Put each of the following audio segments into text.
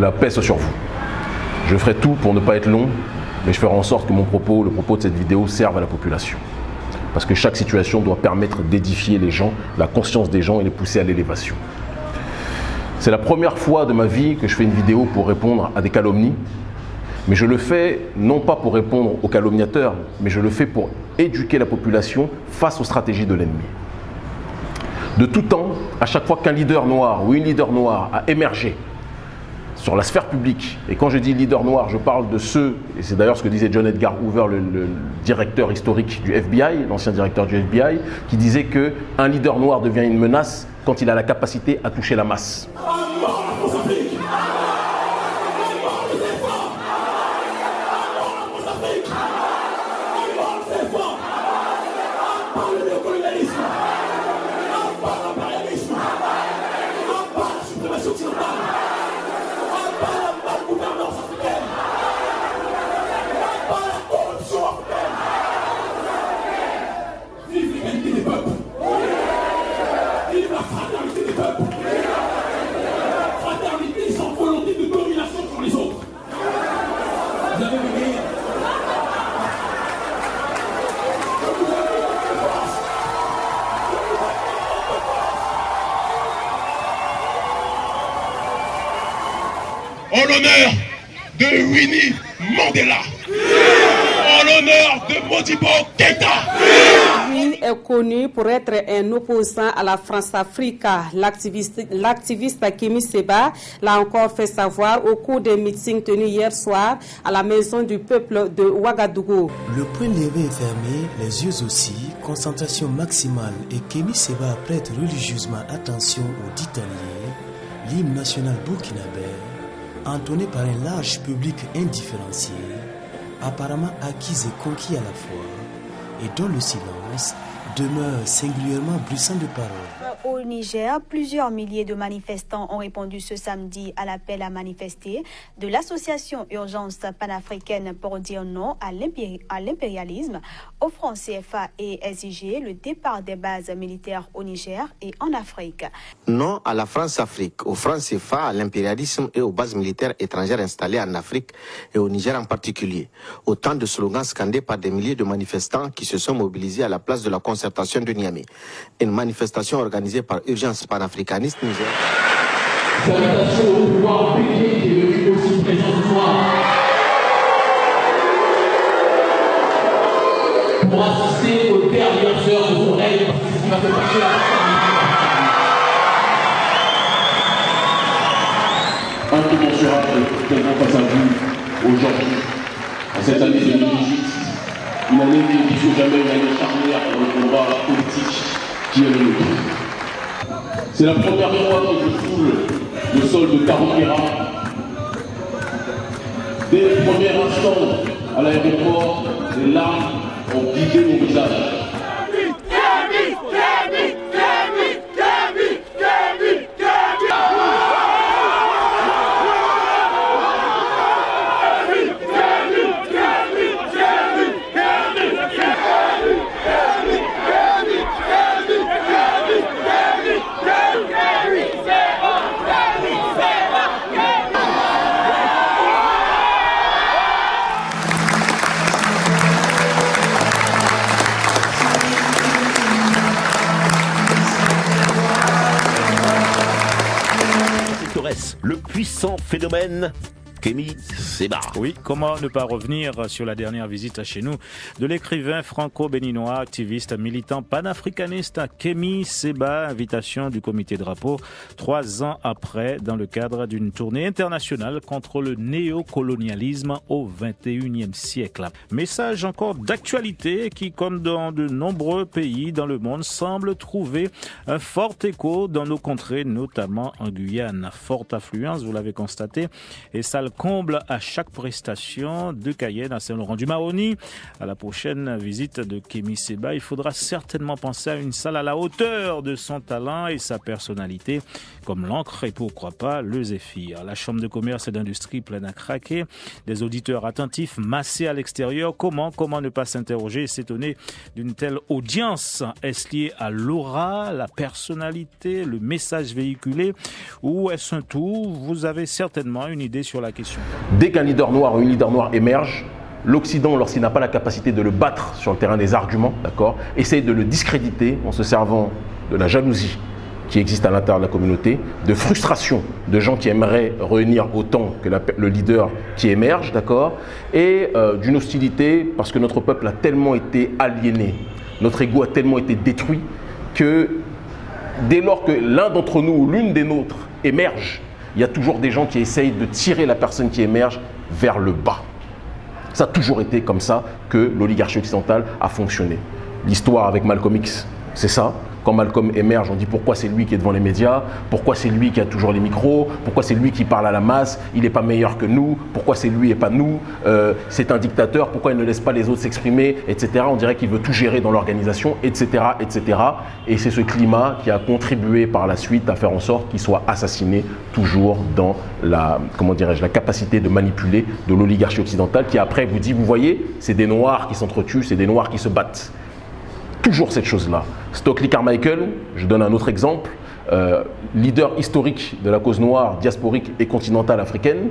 la paix soit sur vous. Je ferai tout pour ne pas être long, mais je ferai en sorte que mon propos, le propos de cette vidéo, serve à la population. Parce que chaque situation doit permettre d'édifier les gens, la conscience des gens et les pousser à l'élévation. C'est la première fois de ma vie que je fais une vidéo pour répondre à des calomnies, mais je le fais non pas pour répondre aux calomniateurs, mais je le fais pour éduquer la population face aux stratégies de l'ennemi. De tout temps, à chaque fois qu'un leader noir ou une leader noire a émergé sur la sphère publique, et quand je dis leader noir, je parle de ceux, et c'est d'ailleurs ce que disait John Edgar Hoover, le, directeur historique du FBI, l'ancien directeur du FBI, qui disait qu'un leader noir devient une menace quand il a la capacité à toucher la masse. L'honneur de Winnie Mandela, en l'honneur de Modibo Keita. Win est connu pour être un opposant à la France-Afrique. L'activiste l'activiste Kimi Seba l'a encore fait savoir au cours des meetings tenus hier soir à la maison du peuple de Ouagadougou. Le point levé est fermé, les yeux aussi, concentration maximale et Kemi Seba prête religieusement attention au ditanier, l'hymne national burkinabé, entonné par un large public indifférencié, apparemment acquis et conquis à la fois, et dont le silence demeure singulièrement bruissant de paroles. Au Niger, plusieurs milliers de manifestants ont répondu ce samedi à l'appel à manifester de l'association Urgence panafricaine pour dire non à l'impérialisme, offrant CFA et SIG le départ des bases militaires au Niger et en Afrique. Non à la France-Afrique, au franc CFA, à l'impérialisme et aux bases militaires étrangères installées en Afrique et au Niger en particulier. Autant de slogans scandés par des milliers de manifestants qui se sont mobilisés à la place de la concertation de Niamey. Une manifestation organisée par Urgence panafricaniste Niger. Salutations au pouvoir public qui est aussi présent ce soir. Pour assister aux dernières heures de son règne, parce que c'est ce qui va faire passer la Incommensurable tellement face à vous aujourd'hui, en cette année 2018, une année qui que jamais une année charnière dans le combat politique qui est le nôtre. C'est la première fois que je foule le sol de Tarokera. Dès le premier instant à l'aéroport, les larmes ont guidé mon visage. Puissant phénomène Kémy Seba. Oui, comment ne pas revenir sur la dernière visite chez nous de l'écrivain franco-béninois, activiste, militant panafricaniste Kémy Seba, invitation du comité drapeau trois ans après dans le cadre d'une tournée internationale contre le néocolonialisme au 21e siècle. Message encore d'actualité qui, comme dans de nombreux pays dans le monde, semble trouver un fort écho dans nos contrées, notamment en Guyane. Forte affluence, vous l'avez constaté, et sale comble à chaque prestation de Cayenne à Saint-Laurent-du-Maroni. À la prochaine visite de Kémy Seba, il faudra certainement penser à une salle à la hauteur de son talent et sa personnalité, comme l'encre et pourquoi pas le zéphyr. La Chambre de commerce et d'industrie pleine à craquer, des auditeurs attentifs massés à l'extérieur. Comment, comment ne pas s'interroger et s'étonner d'une telle audience? Est-ce lié à l'aura, la personnalité, le message véhiculé? Ou est-ce un tout? Vous avez certainement une idée sur la Dès qu'un leader noir ou une leader noire émerge, l'Occident, lorsqu'il n'a pas la capacité de le battre sur le terrain des arguments, d'accord, essaye de le discréditer en se servant de la jalousie qui existe à l'intérieur de la communauté, de frustration de gens qui aimeraient réunir autant que le leader qui émerge, d'accord, et euh, d'une hostilité parce que notre peuple a tellement été aliéné, notre ego a tellement été détruit que dès lors que l'un d'entre nous ou l'une des nôtres émerge, il y a toujours des gens qui essayent de tirer la personne qui émerge vers le bas. Ça a toujours été comme ça que l'oligarchie occidentale a fonctionné. L'histoire avec Malcolm X, c'est ça. Quand Malcolm émerge, on dit pourquoi c'est lui qui est devant les médias, pourquoi c'est lui qui a toujours les micros, pourquoi c'est lui qui parle à la masse, il n'est pas meilleur que nous, pourquoi c'est lui et pas nous, euh, c'est un dictateur, pourquoi il ne laisse pas les autres s'exprimer, etc. On dirait qu'il veut tout gérer dans l'organisation, etc., etc. Et c'est ce climat qui a contribué par la suite à faire en sorte qu'il soit assassiné toujours dans la, comment dirais-je, la capacité de manipuler de l'oligarchie occidentale qui après vous dit, vous voyez, c'est des noirs qui s'entretuent, c'est des noirs qui se battent toujours cette chose-là. Stockley Carmichael, je donne un autre exemple, euh, leader historique de la cause noire, diasporique et continentale africaine,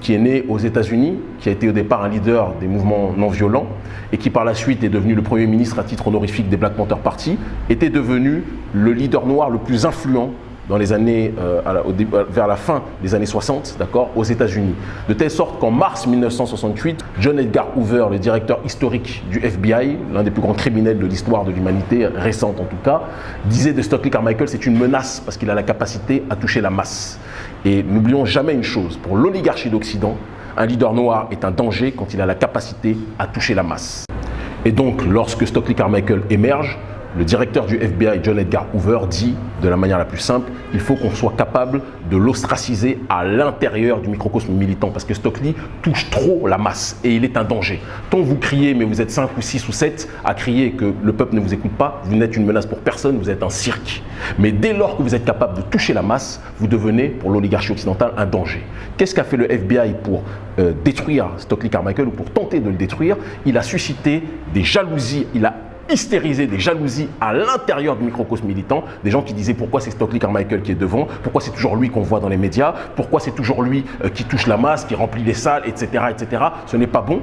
qui est né aux États-Unis, qui a été au départ un leader des mouvements non violents et qui par la suite est devenu le premier ministre à titre honorifique des Black Panther Party, était devenu le leader noir le plus influent dans les années, euh, vers la fin des années 60, d'accord, aux États-Unis. De telle sorte qu'en mars 1968, John Edgar Hoover, le directeur historique du FBI, l'un des plus grands criminels de l'histoire de l'humanité, récente en tout cas, disait de Stockley Carmichael c'est une menace parce qu'il a la capacité à toucher la masse. Et n'oublions jamais une chose, pour l'oligarchie d'Occident, un leader noir est un danger quand il a la capacité à toucher la masse. Et donc, lorsque Stockley Carmichael émerge, le directeur du FBI, John Edgar Hoover, dit de la manière la plus simple, il faut qu'on soit capable de l'ostraciser à l'intérieur du microcosme militant parce que Stockley touche trop la masse et il est un danger. Tant vous criez, mais vous êtes 5 ou 6 ou 7 à crier que le peuple ne vous écoute pas, vous n'êtes une menace pour personne, vous êtes un cirque. Mais dès lors que vous êtes capable de toucher la masse, vous devenez, pour l'oligarchie occidentale, un danger. Qu'est-ce qu'a fait le FBI pour euh, détruire Stockley Carmichael ou pour tenter de le détruire? Il a suscité des jalousies, il a hystériser des jalousies à l'intérieur du microcosme militant, des gens qui disaient pourquoi c'est Stockley Carmichael qui est devant, pourquoi c'est toujours lui qu'on voit dans les médias, pourquoi c'est toujours lui euh, qui touche la masse, qui remplit les salles, etc. etc. Ce n'est pas bon.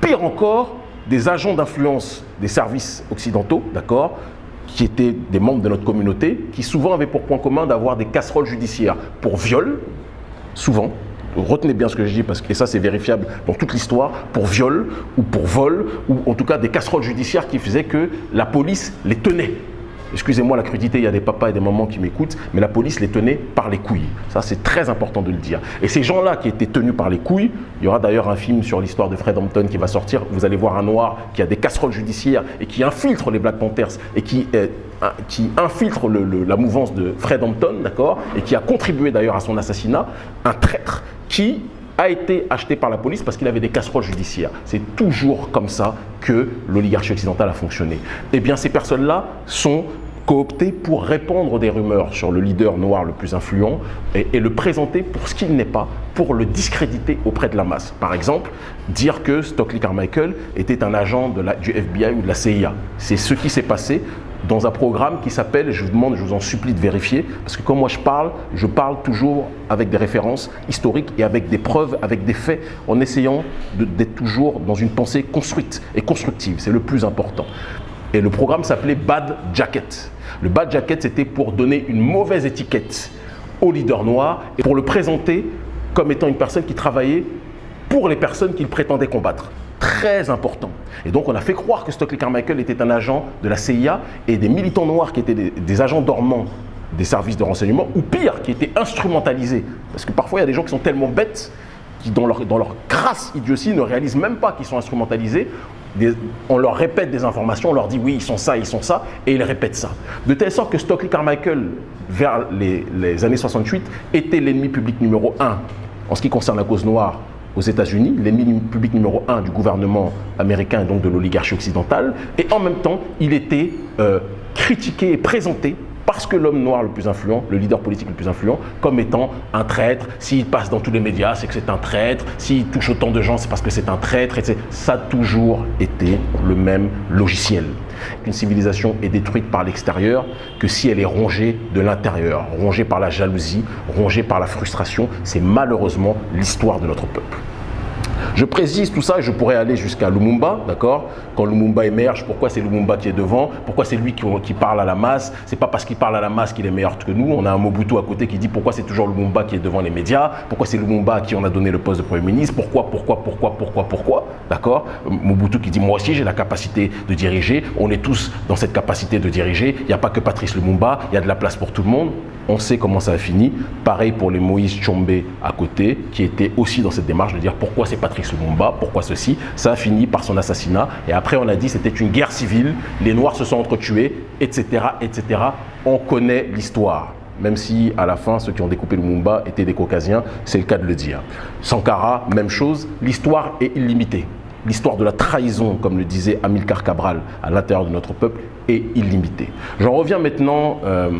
Pire encore, des agents d'influence des services occidentaux, d'accord, qui étaient des membres de notre communauté, qui souvent avaient pour point commun d'avoir des casseroles judiciaires pour viol, souvent, retenez bien ce que je dis parce que ça c'est vérifiable dans toute l'histoire, pour viol ou pour vol, ou en tout cas des casseroles judiciaires qui faisaient que la police les tenait. Excusez-moi la crudité, il y a des papas et des mamans qui m'écoutent, mais la police les tenait par les couilles. Ça, c'est très important de le dire. Et ces gens-là qui étaient tenus par les couilles, il y aura d'ailleurs un film sur l'histoire de Fred Hampton qui va sortir. Vous allez voir un noir qui a des casseroles judiciaires et qui infiltre les Black Panthers et qui, euh, qui infiltre la mouvance de Fred Hampton, d'accord, et qui a contribué d'ailleurs à son assassinat, un traître qui a été acheté par la police parce qu'il avait des casseroles judiciaires. C'est toujours comme ça que l'oligarchie occidentale a fonctionné. Eh bien, ces personnes-là sont cooptées pour répandre des rumeurs sur le leader noir le plus influent et, le présenter pour ce qu'il n'est pas, pour le discréditer auprès de la masse. Par exemple, dire que Stockley Carmichael était un agent du FBI ou de la CIA. C'est ce qui s'est passé dans un programme qui s'appelle, je vous demande, je vous en supplie de vérifier, parce que quand moi je parle, je parle toujours avec des références historiques et avec des preuves, avec des faits, en essayant d'être toujours dans une pensée construite et constructive. C'est le plus important. Et le programme s'appelait Bad Jacket. Le Bad Jacket, c'était pour donner une mauvaise étiquette au leader noir et pour le présenter comme étant une personne qui travaillait pour les personnes qu'il prétendait combattre très important. Et donc on a fait croire que Stockley Carmichael était un agent de la CIA et des militants noirs qui étaient des, agents dormants des services de renseignement, ou pire, qui étaient instrumentalisés. Parce que parfois il y a des gens qui sont tellement bêtes qui, dans leur, dans leur crasse idiotie, ne réalisent même pas qu'ils sont instrumentalisés. on leur répète des informations, on leur dit oui, ils sont ça, ils sont ça, et ils répètent ça. De telle sorte que Stockley Carmichael, vers les, les années 68, était l'ennemi public numéro un En ce qui concerne la cause noire, aux États-Unis, l'ennemi public numéro un du gouvernement américain et donc de l'oligarchie occidentale, et en même temps, il était euh, critiqué et présenté parce que l'homme noir le plus influent, le leader politique le plus influent, comme étant un traître. S'il passe dans tous les médias, c'est que c'est un traître. S'il touche autant de gens, c'est parce que c'est un traître. Et ça a toujours été le même logiciel. Une civilisation est détruite par l'extérieur que si elle est rongée de l'intérieur, rongée par la jalousie, rongée par la frustration. C'est malheureusement l'histoire de notre peuple. Je précise tout ça et je pourrais aller jusqu'à Lumumba, d'accord? Quand Lumumba émerge, pourquoi c'est Lumumba qui est devant? Pourquoi c'est lui qui, parle à la masse? C'est pas parce qu'il parle à la masse qu'il est meilleur que nous. On a un Mobutu à côté qui dit pourquoi c'est toujours Lumumba qui est devant les médias? Pourquoi c'est Lumumba à qui on a donné le poste de Premier ministre? Pourquoi, pourquoi, pourquoi, pourquoi, pourquoi? D'accord? Mobutu qui dit moi aussi j'ai la capacité de diriger. On est tous dans cette capacité de diriger. Il n'y a pas que Patrice Lumumba, il y a de la place pour tout le monde. On sait comment ça a fini. Pareil pour les Moïse Chombe à côté, qui était aussi dans cette démarche de dire pourquoi c'est Patrice Lumumba, pourquoi ceci? Ça a fini par son assassinat. Et après, on a dit c'était une guerre civile, les Noirs se sont entretués, etc., etc. On connaît l'histoire même si à la fin, ceux qui ont découpé Lumumba étaient des Caucasiens, c'est le cas de le dire. Sankara, même chose, l'histoire est illimitée. L'histoire de la trahison, comme le disait Amilcar Cabral, à l'intérieur de notre peuple, est illimitée. J'en reviens maintenant euh,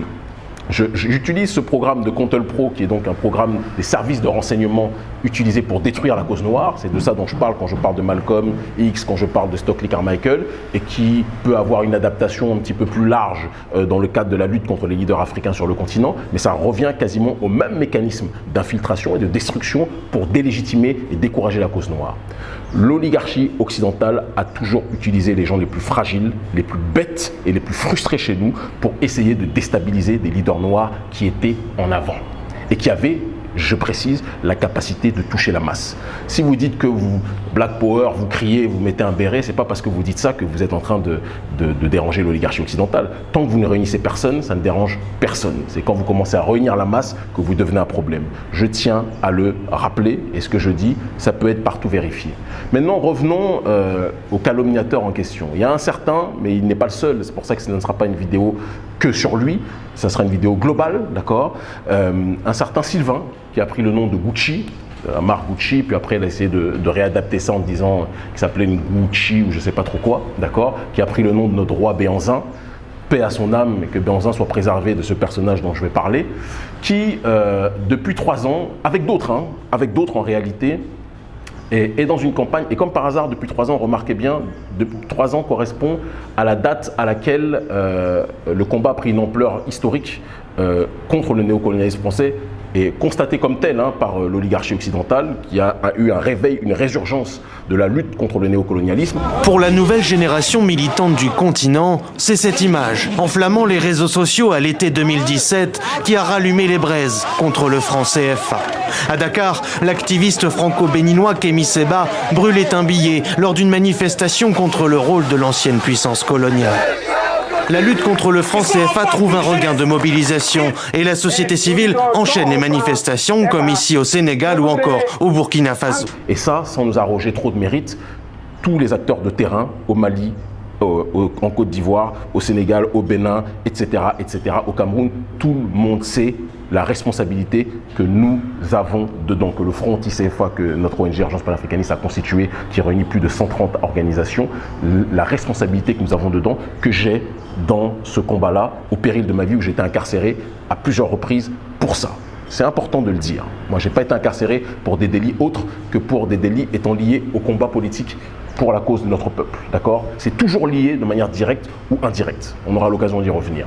J'utilise ce programme de Contel Pro, qui est donc un programme des services de renseignement utilisé pour détruire la cause noire. C'est de ça dont je parle quand je parle de Malcolm X, quand je parle de Stockley Carmichael, et qui peut avoir une adaptation un petit peu plus large euh, dans le cadre de la lutte contre les leaders africains sur le continent, mais ça revient quasiment au même mécanisme d'infiltration et de destruction pour délégitimer et décourager la cause noire. L'oligarchie occidentale a toujours utilisé les gens les plus fragiles, les plus bêtes et les plus frustrés chez nous pour essayer de déstabiliser des leaders noirs qui étaient en avant et qui avaient je précise, la capacité de toucher la masse. Si vous dites que vous, Black Power, vous criez, vous mettez un béret, c'est pas parce que vous dites ça que vous êtes en train de, de, déranger l'oligarchie occidentale. Tant que vous ne réunissez personne, ça ne dérange personne. C'est quand vous commencez à réunir la masse que vous devenez un problème. Je tiens à le rappeler, et ce que je dis, ça peut être partout vérifié. Maintenant, revenons euh, au calomniateur en question. Il y a un certain, mais il n'est pas le seul, c'est pour ça que ce ne sera pas une vidéo que sur lui, ça sera une vidéo globale, d'accord euh, Un certain Sylvain, qui a pris le nom de Gucci, la euh, marque Gucci, puis après il a essayé de, réadapter ça en disant qu'il s'appelait une Gucci ou je sais pas trop quoi, d'accord Qui a pris le nom de notre roi Béanzin, paix à son âme et que Béanzin soit préservé de ce personnage dont je vais parler, qui euh, depuis trois ans, avec d'autres, hein, avec d'autres en réalité, est, dans une campagne, et comme par hasard, depuis trois ans, remarquez bien, depuis trois ans correspond à la date à laquelle euh, le combat a pris une ampleur historique contre le néocolonialisme français est constaté comme tel hein, par euh, l'oligarchie occidentale, qui a, eu un réveil, une résurgence de la lutte contre le néocolonialisme. Pour la nouvelle génération militante du continent, c'est cette image, enflammant les réseaux sociaux à l'été 2017, qui a rallumé les braises contre le franc CFA. À Dakar, l'activiste franco-béninois Kémy Seba brûlait un billet lors d'une manifestation contre le rôle de l'ancienne puissance coloniale la lutte contre le franc CFA trouve un regain de mobilisation et la société civile enchaîne les manifestations comme ici au Sénégal ou encore au Burkina Faso. Et ça, sans nous arroger trop de mérite, tous les acteurs de terrain au Mali, en Côte d'Ivoire, au Sénégal, au Bénin, etc., etc., au Cameroun, tout le monde sait la responsabilité que nous avons dedans, que le Front anti-CFA, que notre ONG Urgence panafricaniste a constitué, qui réunit plus de 130 organisations, la responsabilité que nous avons dedans, que j'ai dans ce combat-là, au péril de ma vie où j'étais incarcéré à plusieurs reprises pour ça. C'est important de le dire. Moi, je n'ai pas été incarcéré pour des délits autres que pour des délits étant liés au combat politique pour la cause de notre peuple. D'accord? C'est toujours lié de manière directe ou indirecte. On aura l'occasion d'y revenir.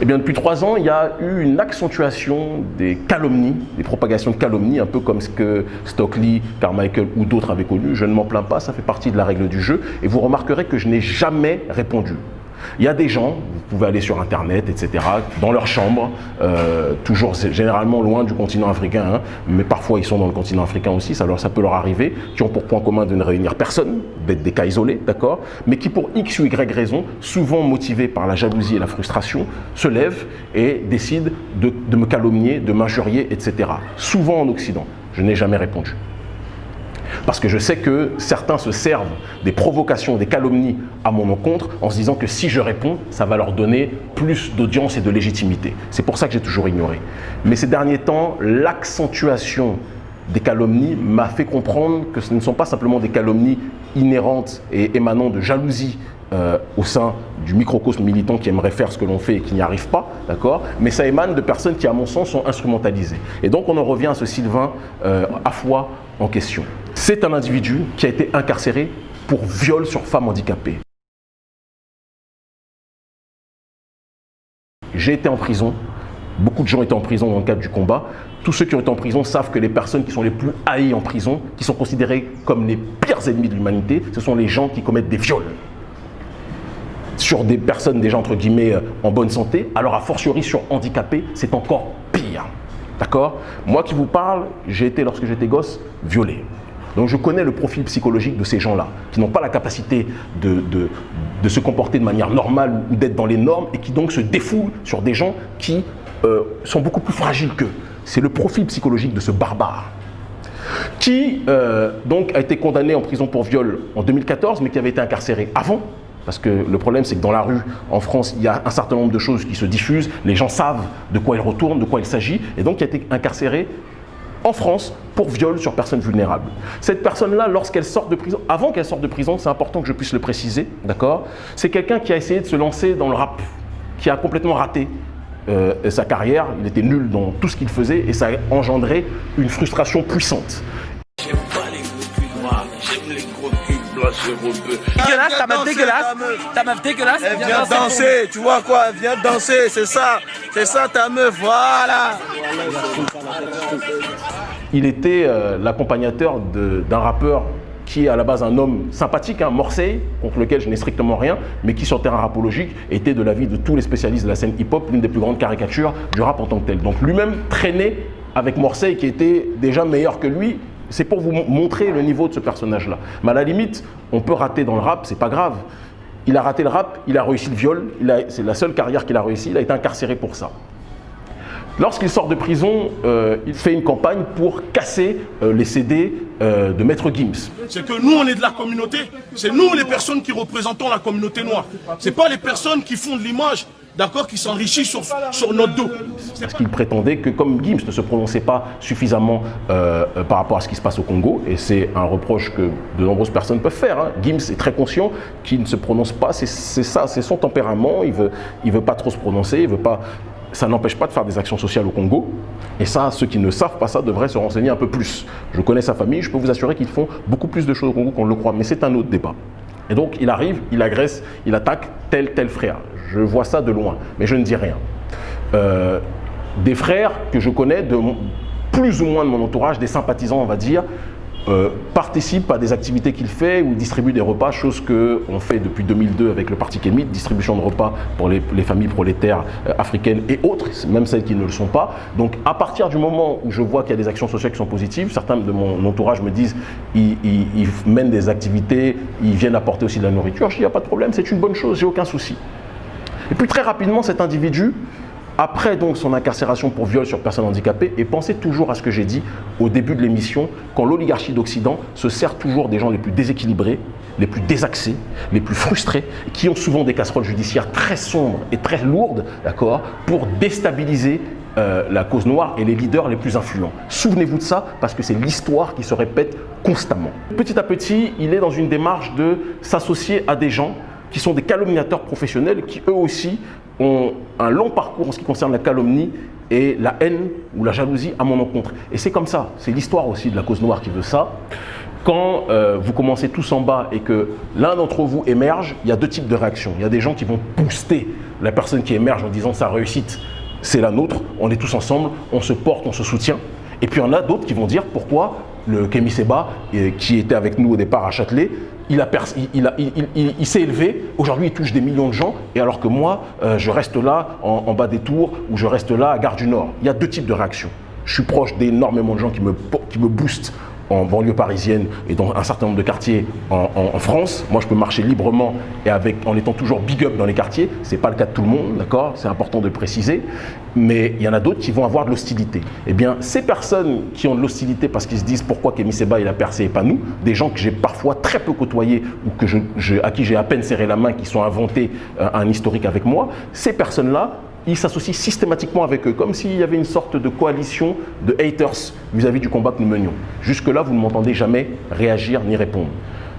Eh bien, depuis trois ans, il y a eu une accentuation des calomnies, des propagations de calomnies, un peu comme ce que Stockley, Carmichael ou d'autres avaient connu. Je ne m'en plains pas, ça fait partie de la règle du jeu. Et vous remarquerez que je n'ai jamais répondu. Il y a des gens, vous pouvez aller sur Internet, etc., dans leur chambre, euh, toujours généralement loin du continent africain, hein, mais parfois ils sont dans le continent africain aussi, ça, ça peut leur arriver, qui ont pour point commun de ne réunir personne, d'être des cas isolés, d'accord, mais qui pour X ou Y raison, souvent motivés par la jalousie et la frustration, se lèvent et décident de, de me calomnier, de m'injurier, etc. Souvent en Occident. Je n'ai jamais répondu. Parce que je sais que certains se servent des provocations, des calomnies à mon encontre en se disant que si je réponds, ça va leur donner plus d'audience et de légitimité. C'est pour ça que j'ai toujours ignoré. Mais ces derniers temps, l'accentuation des calomnies m'a fait comprendre que ce ne sont pas simplement des calomnies inhérentes et émanant de jalousie euh, au sein du microcosme militant qui aimerait faire ce que l'on fait et qui n'y arrive pas, d'accord? Mais ça émane de personnes qui, à mon sens, sont instrumentalisées. Et donc, on en revient à ce Sylvain euh, à foi en question. C'est un individu qui a été incarcéré pour viol sur femme handicapée. J'ai été en prison, beaucoup de gens étaient en prison dans le cadre du combat. Tous ceux qui ont été en prison savent que les personnes qui sont les plus haïes en prison, qui sont considérées comme les pires ennemis de l'humanité, ce sont les gens qui commettent des viols sur des personnes déjà entre guillemets euh, en bonne santé, alors a fortiori sur handicapés, c'est encore pire. D'accord? Moi qui vous parle, j'ai été, lorsque j'étais gosse, violé. Donc je connais le profil psychologique de ces gens-là, qui n'ont pas la capacité de, se comporter de manière normale ou d'être dans les normes et qui donc se défoulent sur des gens qui euh, sont beaucoup plus fragiles qu'eux. C'est le profil psychologique de ce barbare qui euh, donc a été condamné en prison pour viol en 2014, mais qui avait été incarcéré avant. Parce que le problème, c'est que dans la rue, en France, il y a un certain nombre de choses qui se diffusent. Les gens savent de quoi ils retournent, de quoi il s'agit. Et donc, il a été incarcéré en France pour viol sur personne vulnérable. Cette personne-là, lorsqu'elle sort de prison, avant qu'elle sorte de prison, c'est important que je puisse le préciser, d'accord C'est quelqu'un qui a essayé de se lancer dans le rap, qui a complètement raté euh, sa carrière, il était nul dans tout ce qu'il faisait et ça a engendré une frustration puissante. Dégueulasse, ta meuf dégueulasse. Ta meuf dégueulasse. Elle vient danser, tu vois quoi Elle vient danser, c'est ça. C'est ça ta meuf, voilà. Il était euh, l'accompagnateur d'un rappeur qui est à la base un homme sympathique, un hein, contre lequel je n'ai strictement rien, mais qui sur le terrain rapologique était de l'avis de tous les spécialistes de la scène hip-hop l'une des plus grandes caricatures du rap en tant que tel. Donc lui-même traînait avec Morseille qui était déjà meilleur que lui c'est pour vous montrer le niveau de ce personnage-là. Mais à la limite, on peut rater dans le rap, c'est pas grave. Il a raté le rap, il a réussi le viol, c'est la seule carrière qu'il a réussi, il a été incarcéré pour ça. Lorsqu'il sort de prison, euh, il fait une campagne pour casser euh, les CD euh, de Maître Gims. C'est que nous, on est de la communauté. C'est nous les personnes qui représentons la communauté noire. Ce pas les personnes qui font de l'image d'accord, qui s'enrichit sur, notre dos. Parce qu'il prétendait que comme Gims ne se prononçait pas suffisamment euh, euh, par rapport à ce qui se passe au Congo, et c'est un reproche que de nombreuses personnes peuvent faire, hein. Gims est très conscient qu'il ne se prononce pas, c'est ça, c'est son tempérament, il veut, il veut pas trop se prononcer, il veut pas ça n'empêche pas de faire des actions sociales au Congo. Et ça, ceux qui ne savent pas ça devraient se renseigner un peu plus. Je connais sa famille, je peux vous assurer qu'ils font beaucoup plus de choses au Congo qu'on le croit, mais c'est un autre débat. Et donc, il arrive, il agresse, il attaque tel, tel frère. Je vois ça de loin, mais je ne dis rien. Euh, des frères que je connais de plus ou moins de mon entourage, des sympathisants, on va dire, euh, participe à des activités qu'il fait ou distribue des repas, chose qu'on fait depuis 2002 avec le Parti Kémite, distribution de repas pour les, familles prolétaires euh, africaines et autres, même celles qui ne le sont pas. Donc à partir du moment où je vois qu'il y a des actions sociales qui sont positives, certains de mon entourage me disent ils, ils mènent des activités, ils viennent apporter aussi de la nourriture, je dis il n'y a pas de problème, c'est une bonne chose, j'ai aucun souci. Et puis très rapidement, cet individu après donc son incarcération pour viol sur personne handicapée, et pensez toujours à ce que j'ai dit au début de l'émission, quand l'oligarchie d'Occident se sert toujours des gens les plus déséquilibrés, les plus désaxés, les plus frustrés, qui ont souvent des casseroles judiciaires très sombres et très lourdes, d'accord, pour déstabiliser euh, la cause noire et les leaders les plus influents. Souvenez-vous de ça parce que c'est l'histoire qui se répète constamment. Petit à petit, il est dans une démarche de s'associer à des gens qui sont des calomniateurs professionnels qui eux aussi ont un long parcours en ce qui concerne la calomnie et la haine ou la jalousie à mon encontre. Et c'est comme ça, c'est l'histoire aussi de la cause noire qui veut ça. Quand euh, vous commencez tous en bas et que l'un d'entre vous émerge, il y a deux types de réactions. Il y a des gens qui vont booster la personne qui émerge en disant sa réussite, c'est la nôtre, on est tous ensemble, on se porte, on se soutient. Et puis il y en a d'autres qui vont dire pourquoi le Kémy Seba, qui était avec nous au départ à Châtelet, il, s'est élevé, aujourd'hui il touche des millions de gens, et alors que moi, euh, je reste là en, bas des tours ou je reste là à Gare du Nord. Il y a deux types de réactions. Je suis proche d'énormément de gens qui me boostent en banlieue parisienne et dans un certain nombre de quartiers en, France. Moi, je peux marcher librement et avec, en étant toujours big up dans les quartiers. Ce n'est pas le cas de tout le monde, d'accord? C'est important de préciser. Mais il y en a d'autres qui vont avoir de l'hostilité. Eh bien, ces personnes qui ont de l'hostilité parce qu'ils se disent pourquoi Kémy Seba il a percé et pas nous, des gens que j'ai parfois très peu côtoyés ou que je, à qui j'ai à peine serré la main, qui sont inventés euh, un historique avec moi, ces personnes-là il s'associe systématiquement avec eux, comme s'il y avait une sorte de coalition de haters vis-à-vis du combat que nous menions. Jusque-là, vous ne m'entendez jamais réagir ni répondre.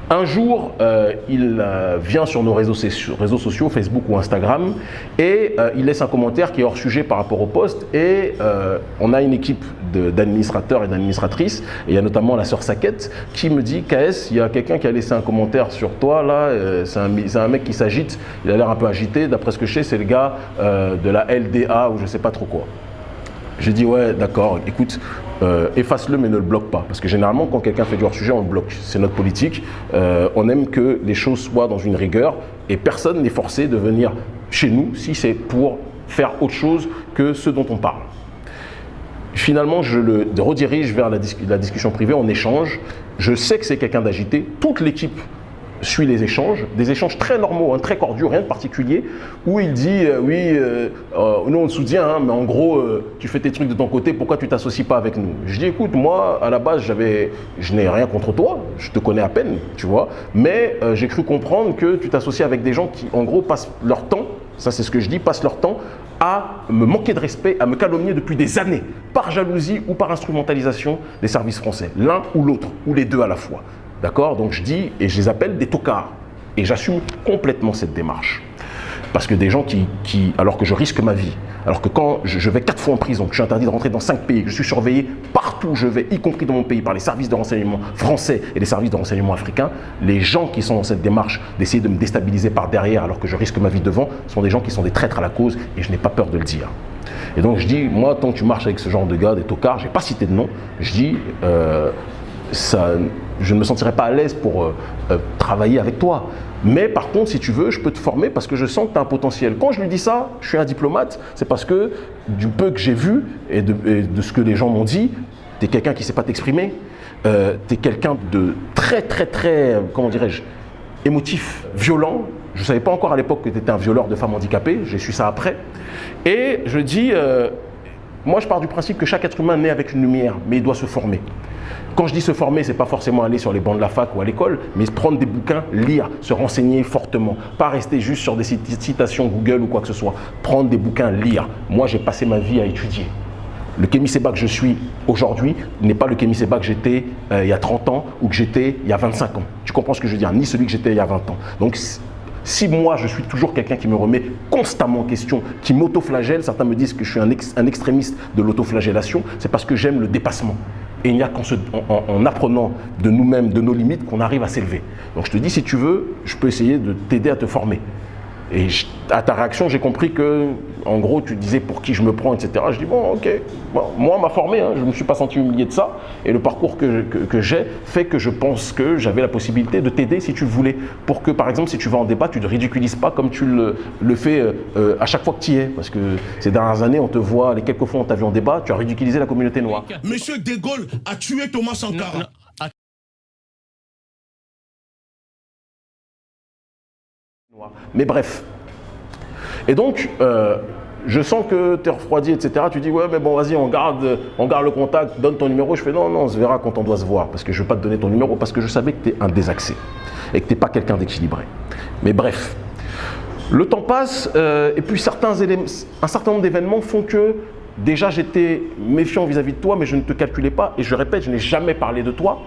Un jour, euh, il euh, vient sur nos réseaux, sociaux, Facebook ou Instagram, et euh, il laisse un commentaire qui est hors sujet par rapport au poste. Et on a une équipe d'administrateurs et d'administratrices, et il y a notamment la sœur Saquette, qui me dit KS, il y a quelqu'un qui a laissé un commentaire sur toi, là, c'est un, mec qui s'agite, il a l'air un peu agité, d'après ce que je sais, c'est le gars de la LDA ou je sais pas trop quoi. J'ai dit ouais d'accord, écoute, euh, efface-le mais ne le bloque pas. Parce que généralement quand quelqu'un fait du hors-sujet, on le bloque. C'est notre politique. Euh, on aime que les choses soient dans une rigueur et personne n'est forcé de venir chez nous si c'est pour faire autre chose que ce dont on parle. Finalement, je le redirige vers la, la discussion privée, on échange. Je sais que c'est quelqu'un d'agité. Toute l'équipe suit les échanges, des échanges très normaux, hein, très cordiaux, rien de particulier, où il dit euh, oui, euh, euh, nous on te soutient, hein, mais en gros, tu fais tes trucs de ton côté, pourquoi tu t'associes pas avec nous? Je dis écoute, moi à la base, je n'ai rien contre toi, je te connais à peine, tu vois, mais j'ai cru comprendre que tu t'associes avec des gens qui, en gros, passent leur temps, ça c'est ce que je dis, passent leur temps à me manquer de respect, à me calomnier depuis des années, par jalousie ou par instrumentalisation des services français, l'un ou l'autre, ou les deux à la fois. D'accord? Donc je dis, et je les appelle des tocards. Et j'assume complètement cette démarche. Parce que des gens qui, alors que je risque ma vie, alors que quand je, vais quatre fois en prison, que je suis interdit de rentrer dans cinq pays, que je suis surveillé partout où je vais, y compris dans mon pays, par les services de renseignement français et les services de renseignement africains, les gens qui sont dans cette démarche d'essayer de me déstabiliser par derrière alors que je risque ma vie devant, sont des gens qui sont des traîtres à la cause et je n'ai pas peur de le dire. Et donc je dis, moi, tant que tu marches avec ce genre de gars, des tocards, je n'ai pas cité de nom, je dis, euh, ça, je ne me sentirais pas à l'aise pour euh, euh, travailler avec toi. Mais par contre, si tu veux, je peux te former parce que je sens que tu as un potentiel. Quand je lui dis ça, je suis un diplomate, c'est parce que du peu que j'ai vu et de, ce que les gens m'ont dit, tu es quelqu'un qui ne sait pas t'exprimer. Euh, tu es quelqu'un de très, très, très, comment dirais-je, émotif, violent. Je ne savais pas encore à l'époque que tu étais un violeur de femmes handicapées, j'ai su ça après. Et je dis, moi je pars du principe que chaque être humain naît avec une lumière, mais il doit se former. Quand je dis se former, c'est pas forcément aller sur les bancs de la fac ou à l'école, mais prendre des bouquins, lire, se renseigner fortement. Pas rester juste sur des citations Google ou quoi que ce soit. Prendre des bouquins, lire. Moi, j'ai passé ma vie à étudier. Le Kémy Seba que je suis aujourd'hui n'est pas le Kémy Seba que j'étais euh, il y a 30 ans ou que j'étais il y a 25 ans. Tu comprends ce que je veux dire? Ni celui que j'étais il y a 20 ans. Donc, si moi, je suis toujours quelqu'un qui me remet constamment en question, qui m'autoflagelle, certains me disent que je suis un, un extrémiste de l'autoflagellation, c'est parce que j'aime le dépassement. Et il n'y a qu'en en, apprenant de nous-mêmes, de nos limites, qu'on arrive à s'élever. Donc je te dis, si tu veux, je peux essayer de t'aider à te former. Et à ta réaction, j'ai compris que, en gros, tu disais pour qui je me prends, etc. Je dis, bon, ok, moi, on m'a formé, hein, je ne me suis pas senti humilié de ça. Et le parcours que, j'ai fait que je pense que j'avais la possibilité de t'aider si tu le voulais. Pour que, par exemple, si tu vas en débat, tu ne te ridiculises pas comme tu le, fais euh, euh, à chaque fois que tu y es. Parce que ces dernières années, on te voit, les quelques fois où on t'a vu en débat, tu as ridiculisé la communauté noire. Monsieur De Gaulle a tué Thomas Sankara. Mais bref. Et donc, euh, je sens que tu es refroidi, etc. Tu dis, ouais, mais bon, vas-y, on garde, le contact, donne ton numéro. Je fais, non, non, on se verra quand on doit se voir. Parce que je ne veux pas te donner ton numéro, parce que je savais que tu es un désaxé. Et que tu n'es pas quelqu'un d'équilibré. Mais bref. Le temps passe, euh, et puis certains éléments, un certain nombre d'événements font que déjà j'étais méfiant vis à -vis de toi, mais je ne te calculais pas. Et je répète, je n'ai jamais parlé de toi.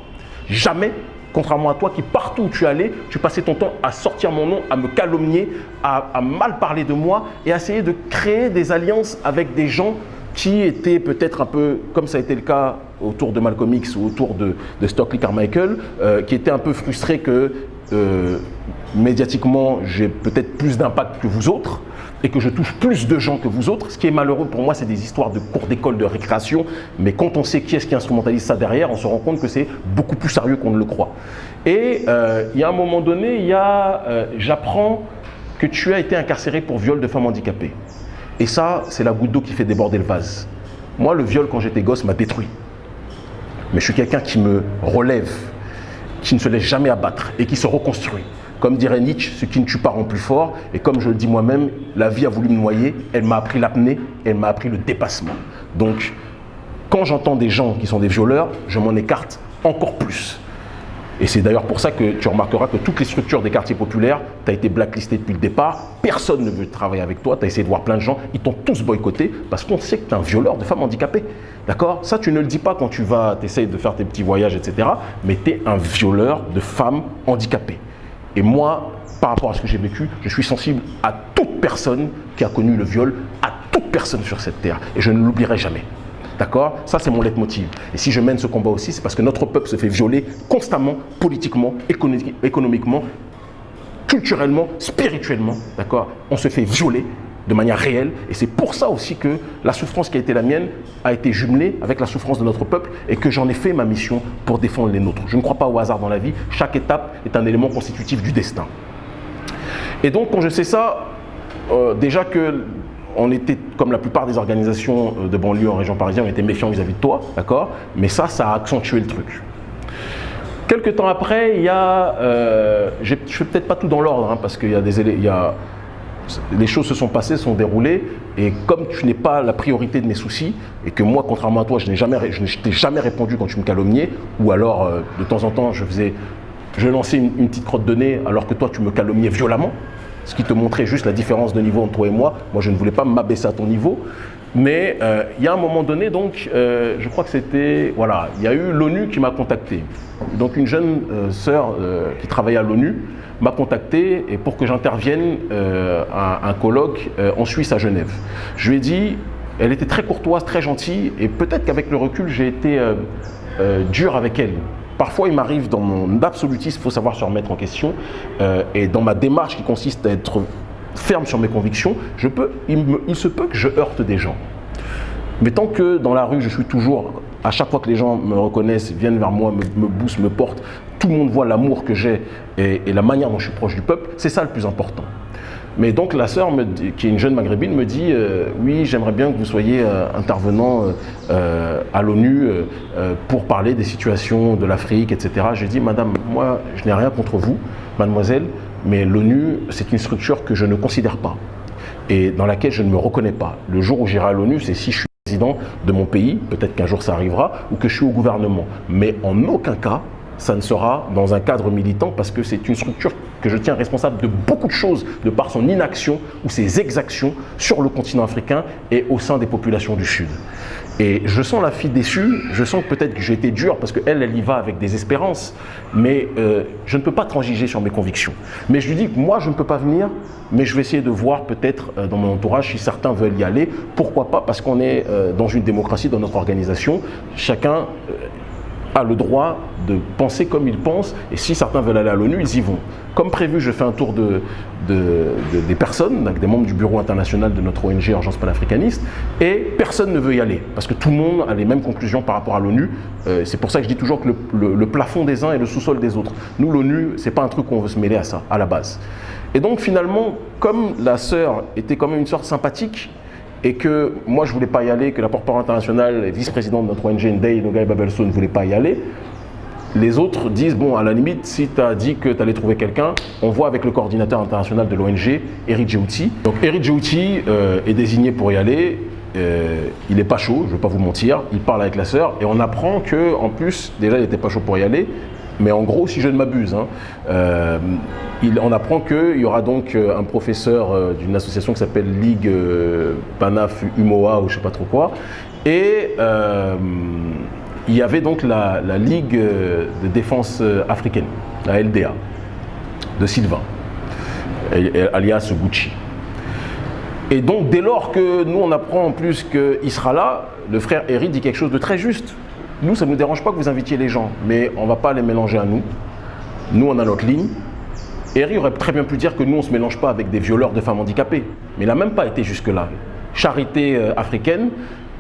Jamais. Contrairement à toi qui, partout où tu allais, tu passais ton temps à sortir mon nom, à me calomnier, à, mal parler de moi et à essayer de créer des alliances avec des gens qui étaient peut-être un peu, comme ça a été le cas autour de Malcolm X ou autour de, Stockley Carmichael, euh, qui étaient un peu frustrés que euh, médiatiquement j'ai peut-être plus d'impact que vous autres et que je touche plus de gens que vous autres. Ce qui est malheureux pour moi, c'est des histoires de cours d'école de récréation. Mais quand on sait qui est-ce qui instrumentalise ça derrière, on se rend compte que c'est beaucoup plus sérieux qu'on ne le croit. Et euh, il y a un moment donné, il y a, euh, j'apprends que tu as été incarcéré pour viol de femme handicapée. Et ça, c'est la goutte d'eau qui fait déborder le vase. Moi, le viol, quand j'étais gosse, m'a détruit. Mais je suis quelqu'un qui me relève, qui ne se laisse jamais abattre et qui se reconstruit. Comme dirait Nietzsche, ce qui ne tue pas rend plus fort. Et comme je le dis moi-même, la vie a voulu me noyer, elle m'a appris l'apnée, elle m'a appris le dépassement. Donc, quand j'entends des gens qui sont des violeurs, je m'en écarte encore plus. Et c'est d'ailleurs pour ça que tu remarqueras que toutes les structures des quartiers populaires, tu as été blacklisté depuis le départ, personne ne veut travailler avec toi, tu as essayé de voir plein de gens, ils t'ont tous boycotté parce qu'on sait que tu es un violeur de femmes handicapées. D'accord? Ça, tu ne le dis pas quand tu vas, tu essayes de faire tes petits voyages, etc. Mais tu es un violeur de femmes handicapées. Et moi, par rapport à ce que j'ai vécu, je suis sensible à toute personne qui a connu le viol, à toute personne sur cette terre. Et je ne l'oublierai jamais. D'accord? Ça, c'est mon leitmotiv. Et si je mène ce combat aussi, c'est parce que notre peuple se fait violer constamment, politiquement, économiquement, culturellement, spirituellement. D'accord? On se fait violer de manière réelle. Et c'est pour ça aussi que la souffrance qui a été la mienne a été jumelée avec la souffrance de notre peuple et que j'en ai fait ma mission pour défendre les nôtres. Je ne crois pas au hasard dans la vie. Chaque étape est un élément constitutif du destin. Et donc, quand je sais ça, euh, déjà que on était, comme la plupart des organisations euh, de banlieue en région parisienne, on était méfiants vis-à-vis de toi, d'accord? Mais ça, ça a accentué le truc. Quelques temps après, il y a, euh, je ne fais peut-être pas tout dans l'ordre, hein, parce qu'il y a des, il y a, les choses se sont passées, se sont déroulées, et comme tu n'es pas la priorité de mes soucis, et que moi, contrairement à toi, je n'ai jamais, t'ai jamais répondu quand tu me calomniais, ou alors euh, de temps en temps, je faisais, je lançais une, une petite crotte de nez, alors que toi, tu me calomniais violemment, ce qui te montrait juste la différence de niveau entre toi et moi. Moi, je ne voulais pas m'abaisser à ton niveau. Mais euh, il y a un moment donné, donc, euh, je crois que c'était, voilà, il y a eu l'ONU qui m'a contacté. Donc une jeune euh, sœur qui travaillait à l'ONU m'a contacté et pour que j'intervienne à un colloque en Suisse à Genève. Je lui ai dit, elle était très courtoise, très gentille et peut-être qu'avec le recul, j'ai été dur avec elle. Parfois, il m'arrive dans mon absolutisme, il faut savoir se remettre en question, et dans ma démarche qui consiste à être ferme sur mes convictions, je peux, il, se peut que je heurte des gens. Mais tant que dans la rue, je suis toujours, à chaque fois que les gens me reconnaissent, viennent vers moi, me, me boostent, me portent, tout le monde voit l'amour que j'ai et la manière dont je suis proche du peuple, c'est ça le plus important. Mais donc la sœur, qui est une jeune maghrébine, me dit euh, Oui, j'aimerais bien que vous soyez euh, intervenant euh, à l'ONU pour parler des situations de l'Afrique, etc. J'ai dit Madame, moi, je n'ai rien contre vous, mademoiselle, mais l'ONU, c'est une structure que je ne considère pas et dans laquelle je ne me reconnais pas. Le jour où j'irai à l'ONU, c'est si je suis président de mon pays, peut-être qu'un jour ça arrivera, ou que je suis au gouvernement. Mais en aucun cas, ça ne sera dans un cadre militant parce que c'est une structure que je tiens responsable de beaucoup de choses de par son inaction ou ses exactions sur le continent africain et au sein des populations du Sud. Et je sens la fille déçue, je sens peut-être que j'ai été dur parce qu'elle, elle y va avec des espérances, mais euh, je ne peux pas transiger sur mes convictions. Mais je lui dis que moi, je ne peux pas venir, mais je vais essayer de voir peut-être euh, dans mon entourage si certains veulent y aller. Pourquoi pas? Parce qu'on est euh, dans une démocratie, dans notre organisation. Chacun a le droit de penser comme il pense, et si certains veulent aller à l'ONU, ils y vont. Comme prévu, je fais un tour de, des personnes, des membres du bureau international de notre ONG Urgence panafricaniste, et personne ne veut y aller, parce que tout le monde a les mêmes conclusions par rapport à l'ONU. Euh, c'est pour ça que je dis toujours que le, plafond des uns est le sous-sol des autres. Nous, l'ONU, c'est pas un truc qu'on veut se mêler à ça, à la base. Et donc finalement, comme la sœur était quand même une sorte sympathique, et que moi je ne voulais pas y aller, que la porte-parole internationale vice-présidente de notre ONG Ndei Nogai Babelso ne voulait pas y aller, les autres disent, bon, à la limite, si tu as dit que tu allais trouver quelqu'un, on voit avec le coordinateur international de l'ONG, Eric Djouti. Donc Eric Djouti euh, est désigné pour y aller. Euh, il n'est pas chaud, je ne vais pas vous mentir. Il parle avec la sœur et on apprend que, en plus, déjà il n'était pas chaud pour y aller, mais en gros, si je ne m'abuse, hein, euh, on apprend qu'il y aura donc euh, un professeur euh, d'une association qui s'appelle Ligue Panaf Umoa ou je ne sais pas trop quoi. Et il y avait donc la, Ligue de défense africaine, la LDA, de Sylvain, alias Gucci. Et donc, dès lors que nous, on apprend en plus qu'il sera là, le frère Eric dit quelque chose de très juste. Nous, ça ne nous dérange pas que vous invitiez les gens, mais on ne va pas les mélanger à nous. Nous, on a notre ligne. Eri aurait très bien pu dire que nous, on ne se mélange pas avec des violeurs de femmes handicapées. Mais il n'a même pas été jusque-là. Charité euh, africaine,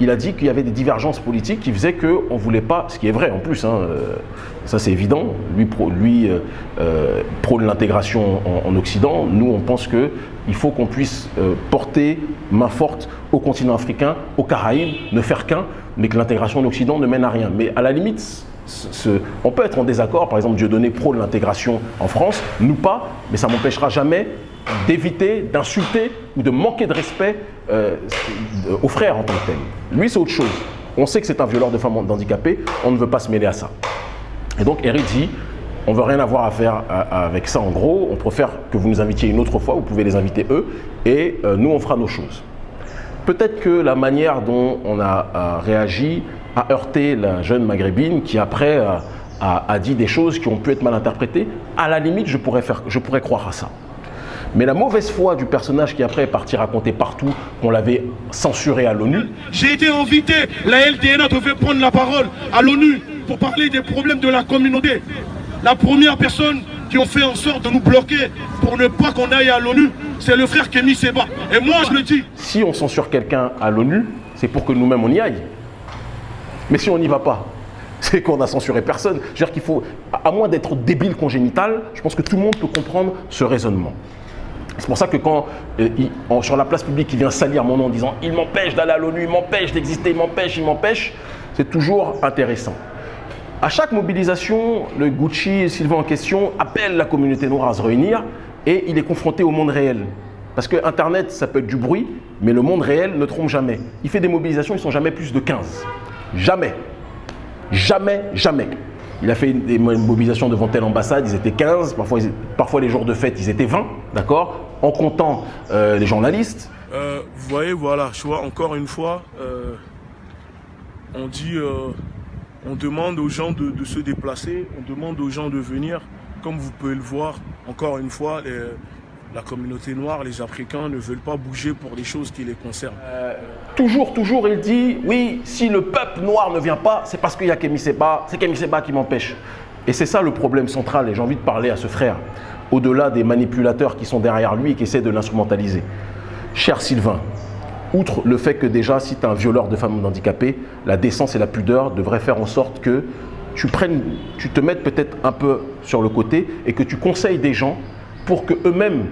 il a dit qu'il y avait des divergences politiques qui faisaient qu'on ne voulait pas, ce qui est vrai en plus, hein, euh, ça c'est évident, lui, euh, prône l'intégration en, Occident, nous on pense qu'il faut qu'on puisse porter main forte au continent africain, aux Caraïbes, ne faire qu'un, mais que l'intégration en Occident ne mène à rien. Mais à la limite, on peut être en désaccord, par exemple Dieudonné prône l'intégration en France, nous pas, mais ça m'empêchera jamais d'éviter, d'insulter ou de manquer de respect euh, aux frères en tant que tel. Lui, c'est autre chose. On sait que c'est un violeur de femmes handicapées, on ne veut pas se mêler à ça. Et donc Eric dit, On veut rien avoir à faire avec ça en gros. On préfère que vous nous invitiez une autre fois. Vous pouvez les inviter eux et euh, nous on fera nos choses. Peut-être que la manière dont on a euh, réagi a heurté la jeune maghrébine qui après euh, a, dit des choses qui ont pu être mal interprétées. À la limite, je pourrais, je pourrais croire à ça. Mais la mauvaise foi du personnage qui après est parti raconter partout qu'on l'avait censuré à l'ONU. J'ai été invité, la LDNA devait prendre la parole à l'ONU pour parler des problèmes de la communauté. La première personne qui ont fait en sorte de nous bloquer pour ne pas qu'on aille à l'ONU, c'est le frère Kémy Seba. Et moi, je le dis. Si on censure quelqu'un à l'ONU, c'est pour que nous-mêmes on y aille. Mais si on n'y va pas, c'est qu'on n'a censuré personne. Je veux dire qu'il faut, à moins d'être débile congénital, je pense que tout le monde peut comprendre ce raisonnement. C'est pour ça que quand, euh, sur la place publique, il vient salir mon nom en disant « il m'empêche d'aller à l'ONU, il m'empêche d'exister, il m'empêche, il m'empêche », c'est toujours intéressant. À chaque mobilisation, le Gucci, Sylvain en question, appelle la communauté noire à se réunir et il est confronté au monde réel. Parce que Internet, ça peut être du bruit, mais le monde réel ne trompe jamais. Il fait des mobilisations, ils ne sont jamais plus de 15. Jamais. Jamais, jamais. Il a fait des mobilisations devant telle ambassade, ils étaient 15, parfois, parfois les jours de fête, ils étaient 20, d'accord? En comptant euh, les journalistes. Euh, vous voyez, voilà, je vois encore une fois, euh, on dit, on demande aux gens de, se déplacer, on demande aux gens de venir. Comme vous pouvez le voir, encore une fois, la communauté noire, les Africains ne veulent pas bouger pour les choses qui les concernent. Euh, toujours, toujours, il dit, oui, si le peuple noir ne vient pas, c'est parce qu'il y a Kémy Seba, c'est Kémy Seba qui m'empêche. Et c'est ça le problème central, et j'ai envie de parler à ce frère, au-delà des manipulateurs qui sont derrière lui et qui essaient de l'instrumentaliser. Cher Sylvain, outre le fait que déjà, si tu es un violeur de femmes handicapées, la décence et la pudeur devraient faire en sorte que tu, prennes, tu te mettes peut-être un peu sur le côté et que tu conseilles des gens pour qu'eux-mêmes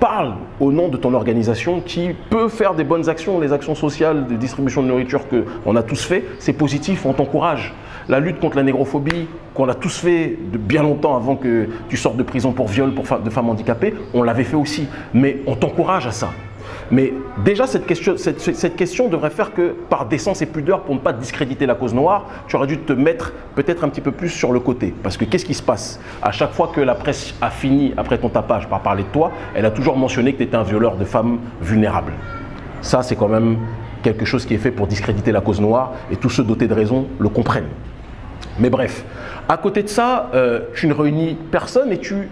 parle au nom de ton organisation qui peut faire des bonnes actions, les actions sociales de distribution de nourriture qu'on a tous fait, c'est positif, on t'encourage. La lutte contre la négrophobie, qu'on a tous fait de bien longtemps avant que tu sortes de prison pour viol pour de femmes handicapées, on l'avait fait aussi. Mais on t'encourage à ça. Mais déjà, cette question, devrait faire que, par décence et pudeur, pour ne pas discréditer la cause noire, tu aurais dû te mettre peut-être un petit peu plus sur le côté. Parce que qu'est-ce qui se passe? À chaque fois que la presse a fini, après ton tapage, par parler de toi, elle a toujours mentionné que tu étais un violeur de femmes vulnérables. Ça, c'est quand même quelque chose qui est fait pour discréditer la cause noire, et tous ceux dotés de raison le comprennent. Mais bref, à côté de ça, euh, tu ne réunis personne et tu,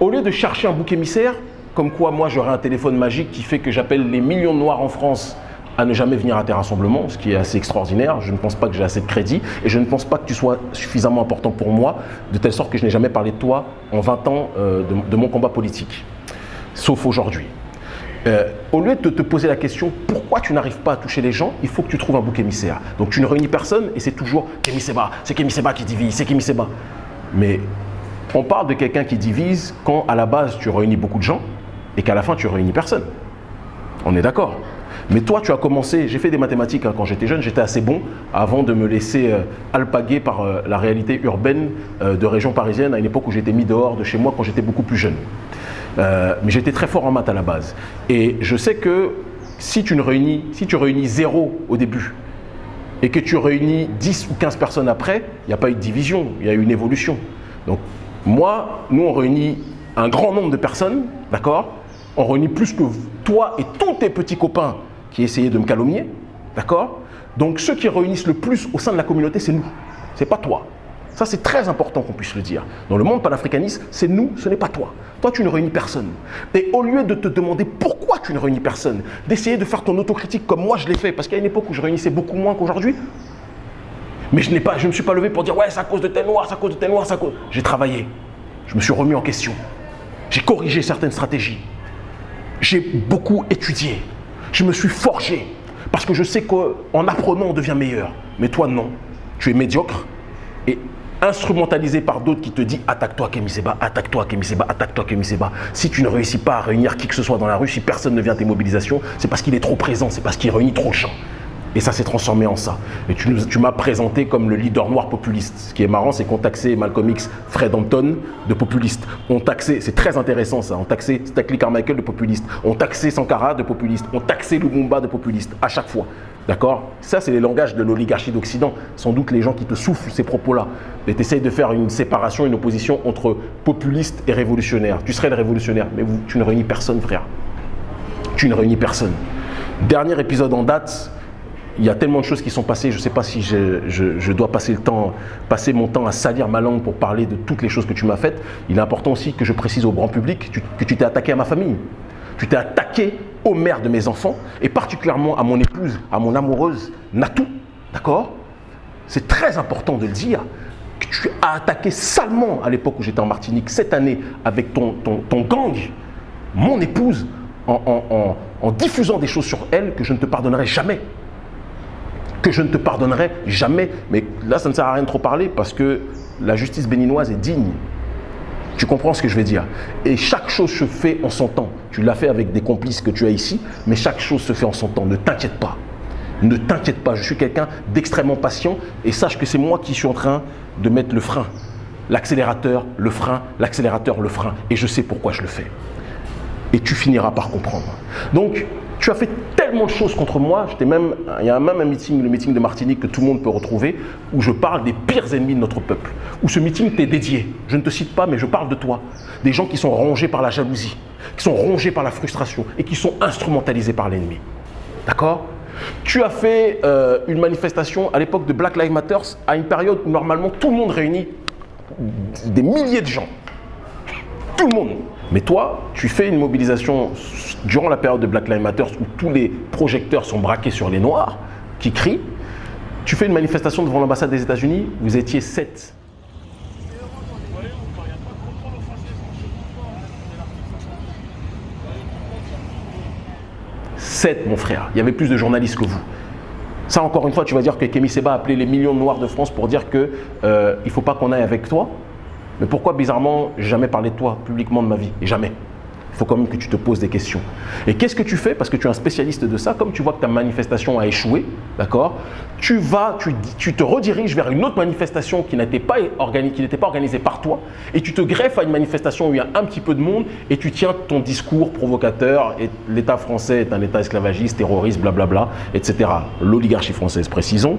au lieu de chercher un bouc émissaire, comme quoi moi j'aurais un téléphone magique qui fait que j'appelle les millions de noirs en France à ne jamais venir à tes rassemblements, ce qui est assez extraordinaire. Je ne pense pas que j'ai assez de crédit et je ne pense pas que tu sois suffisamment important pour moi, de telle sorte que je n'ai jamais parlé de toi en 20 ans euh, de, mon combat politique, sauf aujourd'hui. Euh, au lieu de te poser la question pourquoi tu n'arrives pas à toucher les gens, il faut que tu trouves un bouc émissaire. Donc tu ne réunis personne et c'est toujours Kémy Seba, c'est Kémy Seba qui divise, c'est Kémy Seba. Mais on parle de quelqu'un qui divise quand à la base tu réunis beaucoup de gens, et qu'à la fin, tu réunis personne. On est d'accord. Mais toi, tu as commencé, j'ai fait des mathématiques hein, quand j'étais jeune, j'étais assez bon avant de me laisser euh, alpaguer par euh, la réalité urbaine euh, de région parisienne à une époque où j'étais mis dehors de chez moi quand j'étais beaucoup plus jeune. mais j'étais très fort en maths à la base. Et je sais que si tu, ne réunis, si tu réunis zéro au début et que tu réunis 10 ou 15 personnes après, il n'y a pas eu de division, il y a eu une évolution. Donc moi, nous on réunit un grand nombre de personnes, d'accord? On réunit plus que toi et tous tes petits copains qui essayaient de me calomnier. D'accord? Donc ceux qui réunissent le plus au sein de la communauté, c'est nous. C'est pas toi. Ça, c'est très important qu'on puisse le dire. Dans le monde panafricaniste, c'est nous, ce n'est pas toi. Toi, tu ne réunis personne. Et au lieu de te demander pourquoi tu ne réunis personne, d'essayer de faire ton autocritique comme moi je l'ai fait, parce qu'il y a une époque où je réunissais beaucoup moins qu'aujourd'hui, mais je ne me suis pas levé pour dire ouais, c'est à cause de tes noirs, c'est à cause de tes noirs, c'est à cause. J'ai travaillé. Je me suis remis en question. J'ai corrigé certaines stratégies j'ai beaucoup étudié. Je me suis forgé. Parce que je sais qu'en apprenant, on devient meilleur. Mais toi, non. Tu es médiocre et instrumentalisé par d'autres qui te disent attaque-toi Kemiseba, attaque-toi Kemiseba, attaque-toi Kemiseba. Si tu ne réussis pas à réunir qui que ce soit dans la rue, si personne ne vient à tes mobilisations, c'est parce qu'il est trop présent, c'est parce qu'il réunit trop de gens. Et ça s'est transformé en ça. Et tu, m'as présenté comme le leader noir populiste. Ce qui est marrant, c'est qu'on taxait Malcolm X, Fred Hampton de populiste. On taxait, c'est très intéressant ça, on taxait Stackley Carmichael de populiste. On taxait Sankara de populiste. On taxait Lumumba de populiste, à chaque fois. D'accord? Ça, c'est les langages de l'oligarchie d'Occident. Sans doute les gens qui te soufflent ces propos-là. Et tu essayes de faire une séparation, une opposition entre populiste et révolutionnaire. Tu serais le révolutionnaire, mais tu ne réunis personne, frère tu ne réunis personne. Dernier épisode en date, il y a tellement de choses qui sont passées, je ne sais pas si je, dois passer, le temps, passer mon temps à salir ma langue pour parler de toutes les choses que tu m'as faites. Il est important aussi que je précise au grand public que tu t'es attaqué à ma famille. Tu t'es attaqué aux mères de mes enfants et particulièrement à mon épouse, à mon amoureuse Natou. D'accord? C'est très important de le dire. Que tu as attaqué salement à l'époque où j'étais en Martinique, cette année, avec ton, gang, mon épouse, en diffusant des choses sur elle que je ne te pardonnerai jamais. Que je ne te pardonnerai jamais. Mais là, ça ne sert à rien de trop parler parce que la justice béninoise est digne. Tu comprends ce que je veux dire? Et chaque chose se fait en son temps. Tu l'as fait avec des complices que tu as ici, mais chaque chose se fait en son temps. Ne t'inquiète pas. Ne t'inquiète pas, je suis quelqu'un d'extrêmement patient et sache que c'est moi qui suis en train de mettre le frein. L'accélérateur, le frein, l'accélérateur, le frein. Et je sais pourquoi je le fais. Et tu finiras par comprendre. Donc, tu as fait tellement de choses contre moi. Même, il y a même un meeting, le meeting de Martinique que tout le monde peut retrouver, où je parle des pires ennemis de notre peuple. Où ce meeting t'est dédié. Je ne te cite pas, mais je parle de toi. Des gens qui sont rongés par la jalousie, qui sont rongés par la frustration et qui sont instrumentalisés par l'ennemi. D'accord? Tu as fait euh, une manifestation à l'époque de Black Lives Matter, à une période où normalement tout le monde réunit des milliers de gens. Tout le monde. Mais toi, tu fais une mobilisation durant la période de Black Lives Matter où tous les projecteurs sont braqués sur les Noirs qui crient. Tu fais une manifestation devant l'ambassade des États-Unis, vous étiez sept. Sept, mon frère. Il y avait plus de journalistes que vous. Ça, encore une fois, tu vas dire que Kémy Seba a appelé les millions de Noirs de France pour dire qu'il euh, ne faut pas qu'on aille avec toi? Mais pourquoi, bizarrement, jamais parlé de toi publiquement de ma vie? Jamais. Il faut quand même que tu te poses des questions. Et qu'est-ce que tu fais? Parce que tu es un spécialiste de ça, comme tu vois que ta manifestation a échoué, d'accord? Tu vas, tu, tu te rediriges vers une autre manifestation qui n'était pas, pas organisée par toi, et tu te greffes à une manifestation où il y a un petit peu de monde, et tu tiens ton discours provocateur, et l'État français est un État esclavagiste, terroriste, blablabla, etc. L'oligarchie française, précisons,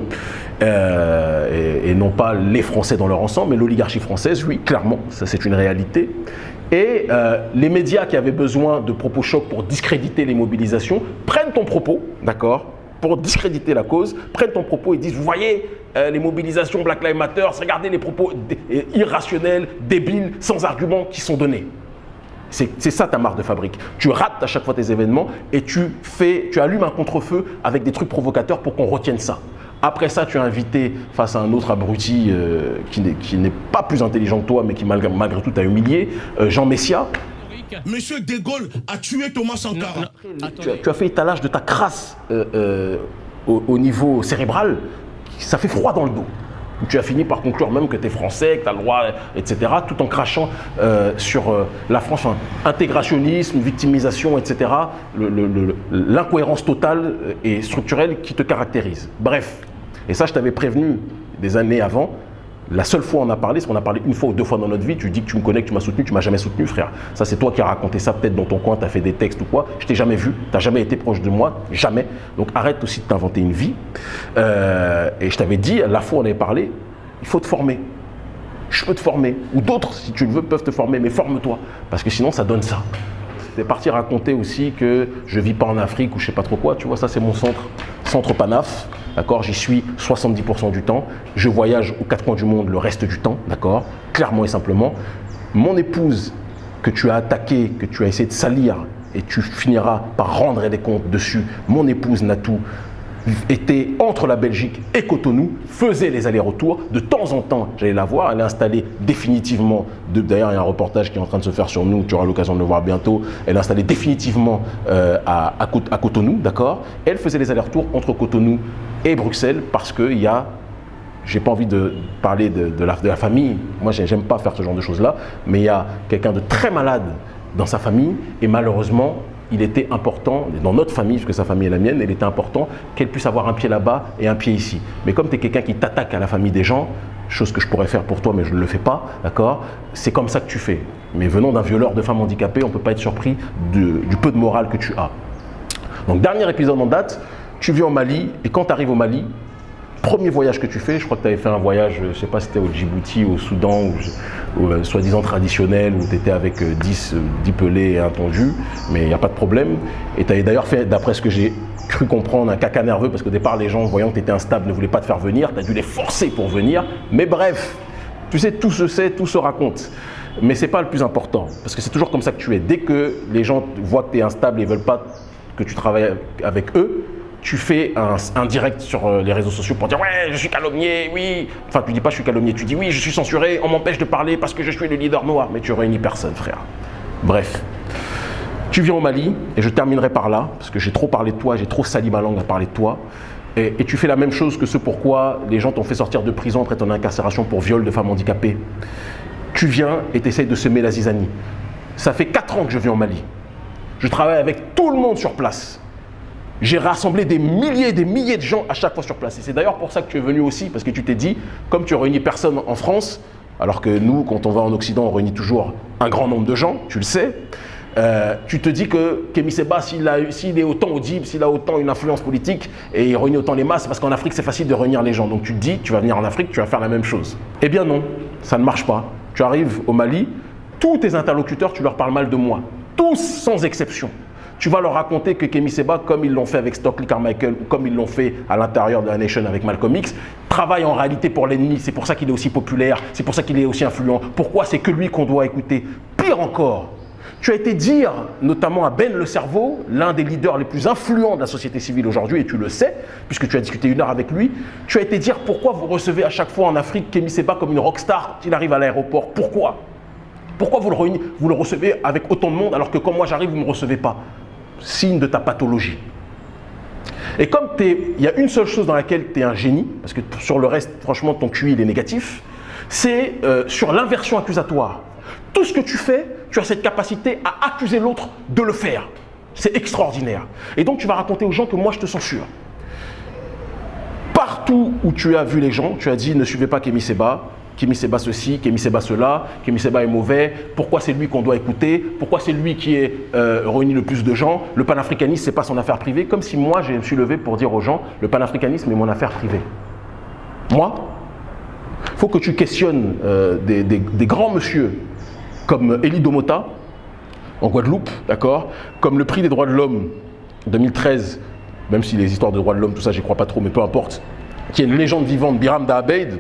euh, et, et non pas les Français dans leur ensemble, mais l'oligarchie française, oui, clairement, ça c'est une réalité. Et euh, les médias qui avaient besoin de propos chocs pour discréditer les mobilisations prennent ton propos, d'accord pour discréditer la cause, prennent ton propos et disent, vous voyez, euh, les mobilisations Black Lives Matter, regardez les propos euh, irrationnels, débiles, sans arguments qui sont donnés. C'est ça ta marque de fabrique. Tu rates à chaque fois tes événements et tu, fais, tu allumes un contre-feu avec des trucs provocateurs pour qu'on retienne ça. Après ça, tu es invité face à un autre abruti euh, qui n'est- pas plus intelligent que toi, mais qui malgré, malgré tout t'a humilié, euh, Jean Messia. Monsieur De Gaulle a tué Thomas Sankara. Tu as, tu as fait étalage de ta crasse euh, euh, au, au niveau cérébral, ça fait froid dans le dos. Tu as fini par conclure même que tu es français, que tu as le droit, etc., tout en crachant euh, sur euh, la France, enfin, intégrationnisme, victimisation, etc., le- le- le- l'incohérence totale et structurelle qui te caractérise. Bref, et ça je t'avais prévenu des années avant, la seule fois on a parlé, c'est qu'on a parlé une fois ou deux fois dans notre vie, tu dis que tu me connais, tu m'as soutenu, tu m'as jamais soutenu, frère. Ça, c'est toi qui as raconté ça peut-être dans ton coin, tu as fait des textes ou quoi. Je t'ai jamais vu, tu n'as jamais été proche de moi, jamais. Donc arrête aussi de t'inventer une vie. Euh, et je t'avais dit, la fois on avait parlé, il faut te former. Je peux te former. Ou d'autres, si tu le veux, peuvent te former, mais forme-toi. Parce que sinon, ça donne ça. C'est parti raconter aussi que je vis pas en Afrique ou je sais pas trop quoi. Tu vois, ça, c'est mon centre, centre Panaf. D'accord J'y suis 70% du temps. Je voyage aux quatre coins du monde le reste du temps. D'accord Clairement et simplement. Mon épouse, que tu as attaquée, que tu as essayé de salir, et tu finiras par rendre des comptes dessus, mon épouse Natou, était entre la Belgique et Cotonou, faisait les allers-retours. De temps en temps, j'allais la voir. Elle est installée définitivement. D'ailleurs, il y a un reportage qui est en train de se faire sur nous. Tu auras l'occasion de le voir bientôt. Elle est installée définitivement euh, à, à Cot- à Cotonou, d'accord? Elle faisait les allers-retours entre Cotonou et Bruxelles parce qu'il y a j'ai pas envie de parler de, la, de la famille. Moi, j'ai- j'aime pas faire ce genre de choses-là. Mais il y a quelqu'un de très malade dans sa famille. Et malheureusement, il était important, dans notre famille, parce que sa famille est la mienne, il était important qu'elle puisse avoir un pied là-bas et un pied ici. Mais comme tu es quelqu'un qui t'attaque à la famille des gens, chose que je pourrais faire pour toi, mais je ne le fais pas, d'accord C'est comme ça que tu fais. Mais venant d'un violeur de femmes handicapées, on ne peut pas être surpris du peu de morale que tu as. Donc, dernier épisode en date, tu vis au Mali, et quand tu arrives au Mali, premier voyage que tu fais, je crois que tu avais fait un voyage, je sais pas si c'était au Djibouti, au Soudan, ou, euh, soi-disant traditionnel, où tu étais avec euh, 10, euh, 10 pelés et un tondu, mais il n'y a pas de problème. Et tu avais d'ailleurs fait, d'après ce que j'ai cru comprendre, un caca nerveux, parce qu'au départ, les gens, voyant que tu étais instable, ne voulaient pas te faire venir, tu as dû les forcer pour venir. Mais bref, tu sais, tout se sait, tout se raconte. Mais ce n'est pas le plus important, parce que c'est toujours comme ça que tu es. Dès que les gens voient que tu es instable et ne veulent pas que tu travailles avec eux, tu fais un, direct sur euh, les réseaux sociaux pour dire ouais je suis calomnié, oui. Enfin tu dis pas je suis calomnié, tu dis oui je suis censuré, on m'empêche de parler parce que je suis le leader noir, mais tu réunis personne frère. Bref. Tu viens au Mali, et je terminerai par là, parce que j'ai trop parlé de toi, j'ai trop sali ma langue à parler de toi, et, tu fais la même chose que ce pourquoi les gens t'ont fait sortir de prison après ton incarcération pour viol de femmes handicapées. Tu viens et tu essayes de semer la zizanie. Ça fait 4 ans que je viens au Mali. Je travaille avec tout le monde sur place. J'ai rassemblé des milliers et des milliers de gens à chaque fois sur place. Et c'est d'ailleurs pour ça que tu es venu aussi, parce que tu t'es dit, comme tu réunis personne en France, alors que nous, quand on va en Occident, on réunit toujours un grand nombre de gens, tu le sais, euh, tu te dis que Kémy Seba, s'il est autant audible, s'il a autant une influence politique et il réunit autant les masses, parce qu'en Afrique, c'est facile de réunir les gens. Donc tu te dis, tu vas venir en Afrique, tu vas faire la même chose. Eh bien non, ça ne marche pas. Tu arrives au Mali, tous tes interlocuteurs, tu leur parles mal de moi. Tous, sans exception. Tu vas leur raconter que Kémy Seba, comme ils l'ont fait avec Stockley Carmichael ou comme ils l'ont fait à l'intérieur de la Nation avec Malcolm X, travaille en réalité pour l'ennemi. C'est pour ça qu'il est aussi populaire, c'est pour ça qu'il est aussi influent. Pourquoi c'est que lui qu'on doit écouter? Pire encore, tu as été dire, notamment à Ben Le Cerveau, l'un des leaders les plus influents de la société civile aujourd'hui, et tu le sais, puisque tu as discuté une heure avec lui, tu as été dire pourquoi vous recevez à chaque fois en Afrique Kémy Seba comme une rockstar quand il arrive à l'aéroport. Pourquoi? Pourquoi vous le, vous le recevez avec autant de monde alors que quand moi j'arrive, vous ne me recevez pas? Signe de ta pathologie. Et comme il y a une seule chose dans laquelle tu es un génie, parce que sur le reste, franchement, ton QI il est négatif, c'est euh, sur l'inversion accusatoire. Tout ce que tu fais, tu as cette capacité à accuser l'autre de le faire. C'est extraordinaire. Et donc tu vas raconter aux gens que moi je te censure. Partout où tu as vu les gens, tu as dit ne suivez pas Kémy Seba, Kémy Seba ceci, Kémy Seba cela, Kémy Seba est mauvais, pourquoi c'est lui qu'on doit écouter, pourquoi c'est lui qui est euh, réuni le plus de gens, le panafricanisme c'est pas son affaire privée, comme si moi je me suis levé pour dire aux gens le panafricanisme est mon affaire privée. Moi, il faut que tu questionnes euh, des, grands monsieur comme Elie Domota en Guadeloupe, d'accord, comme le prix des droits de l'homme 2013, même si les histoires de droits de l'homme, tout ça, j'y crois pas trop, mais peu importe, qui est une légende vivante, Biram Dahabeid,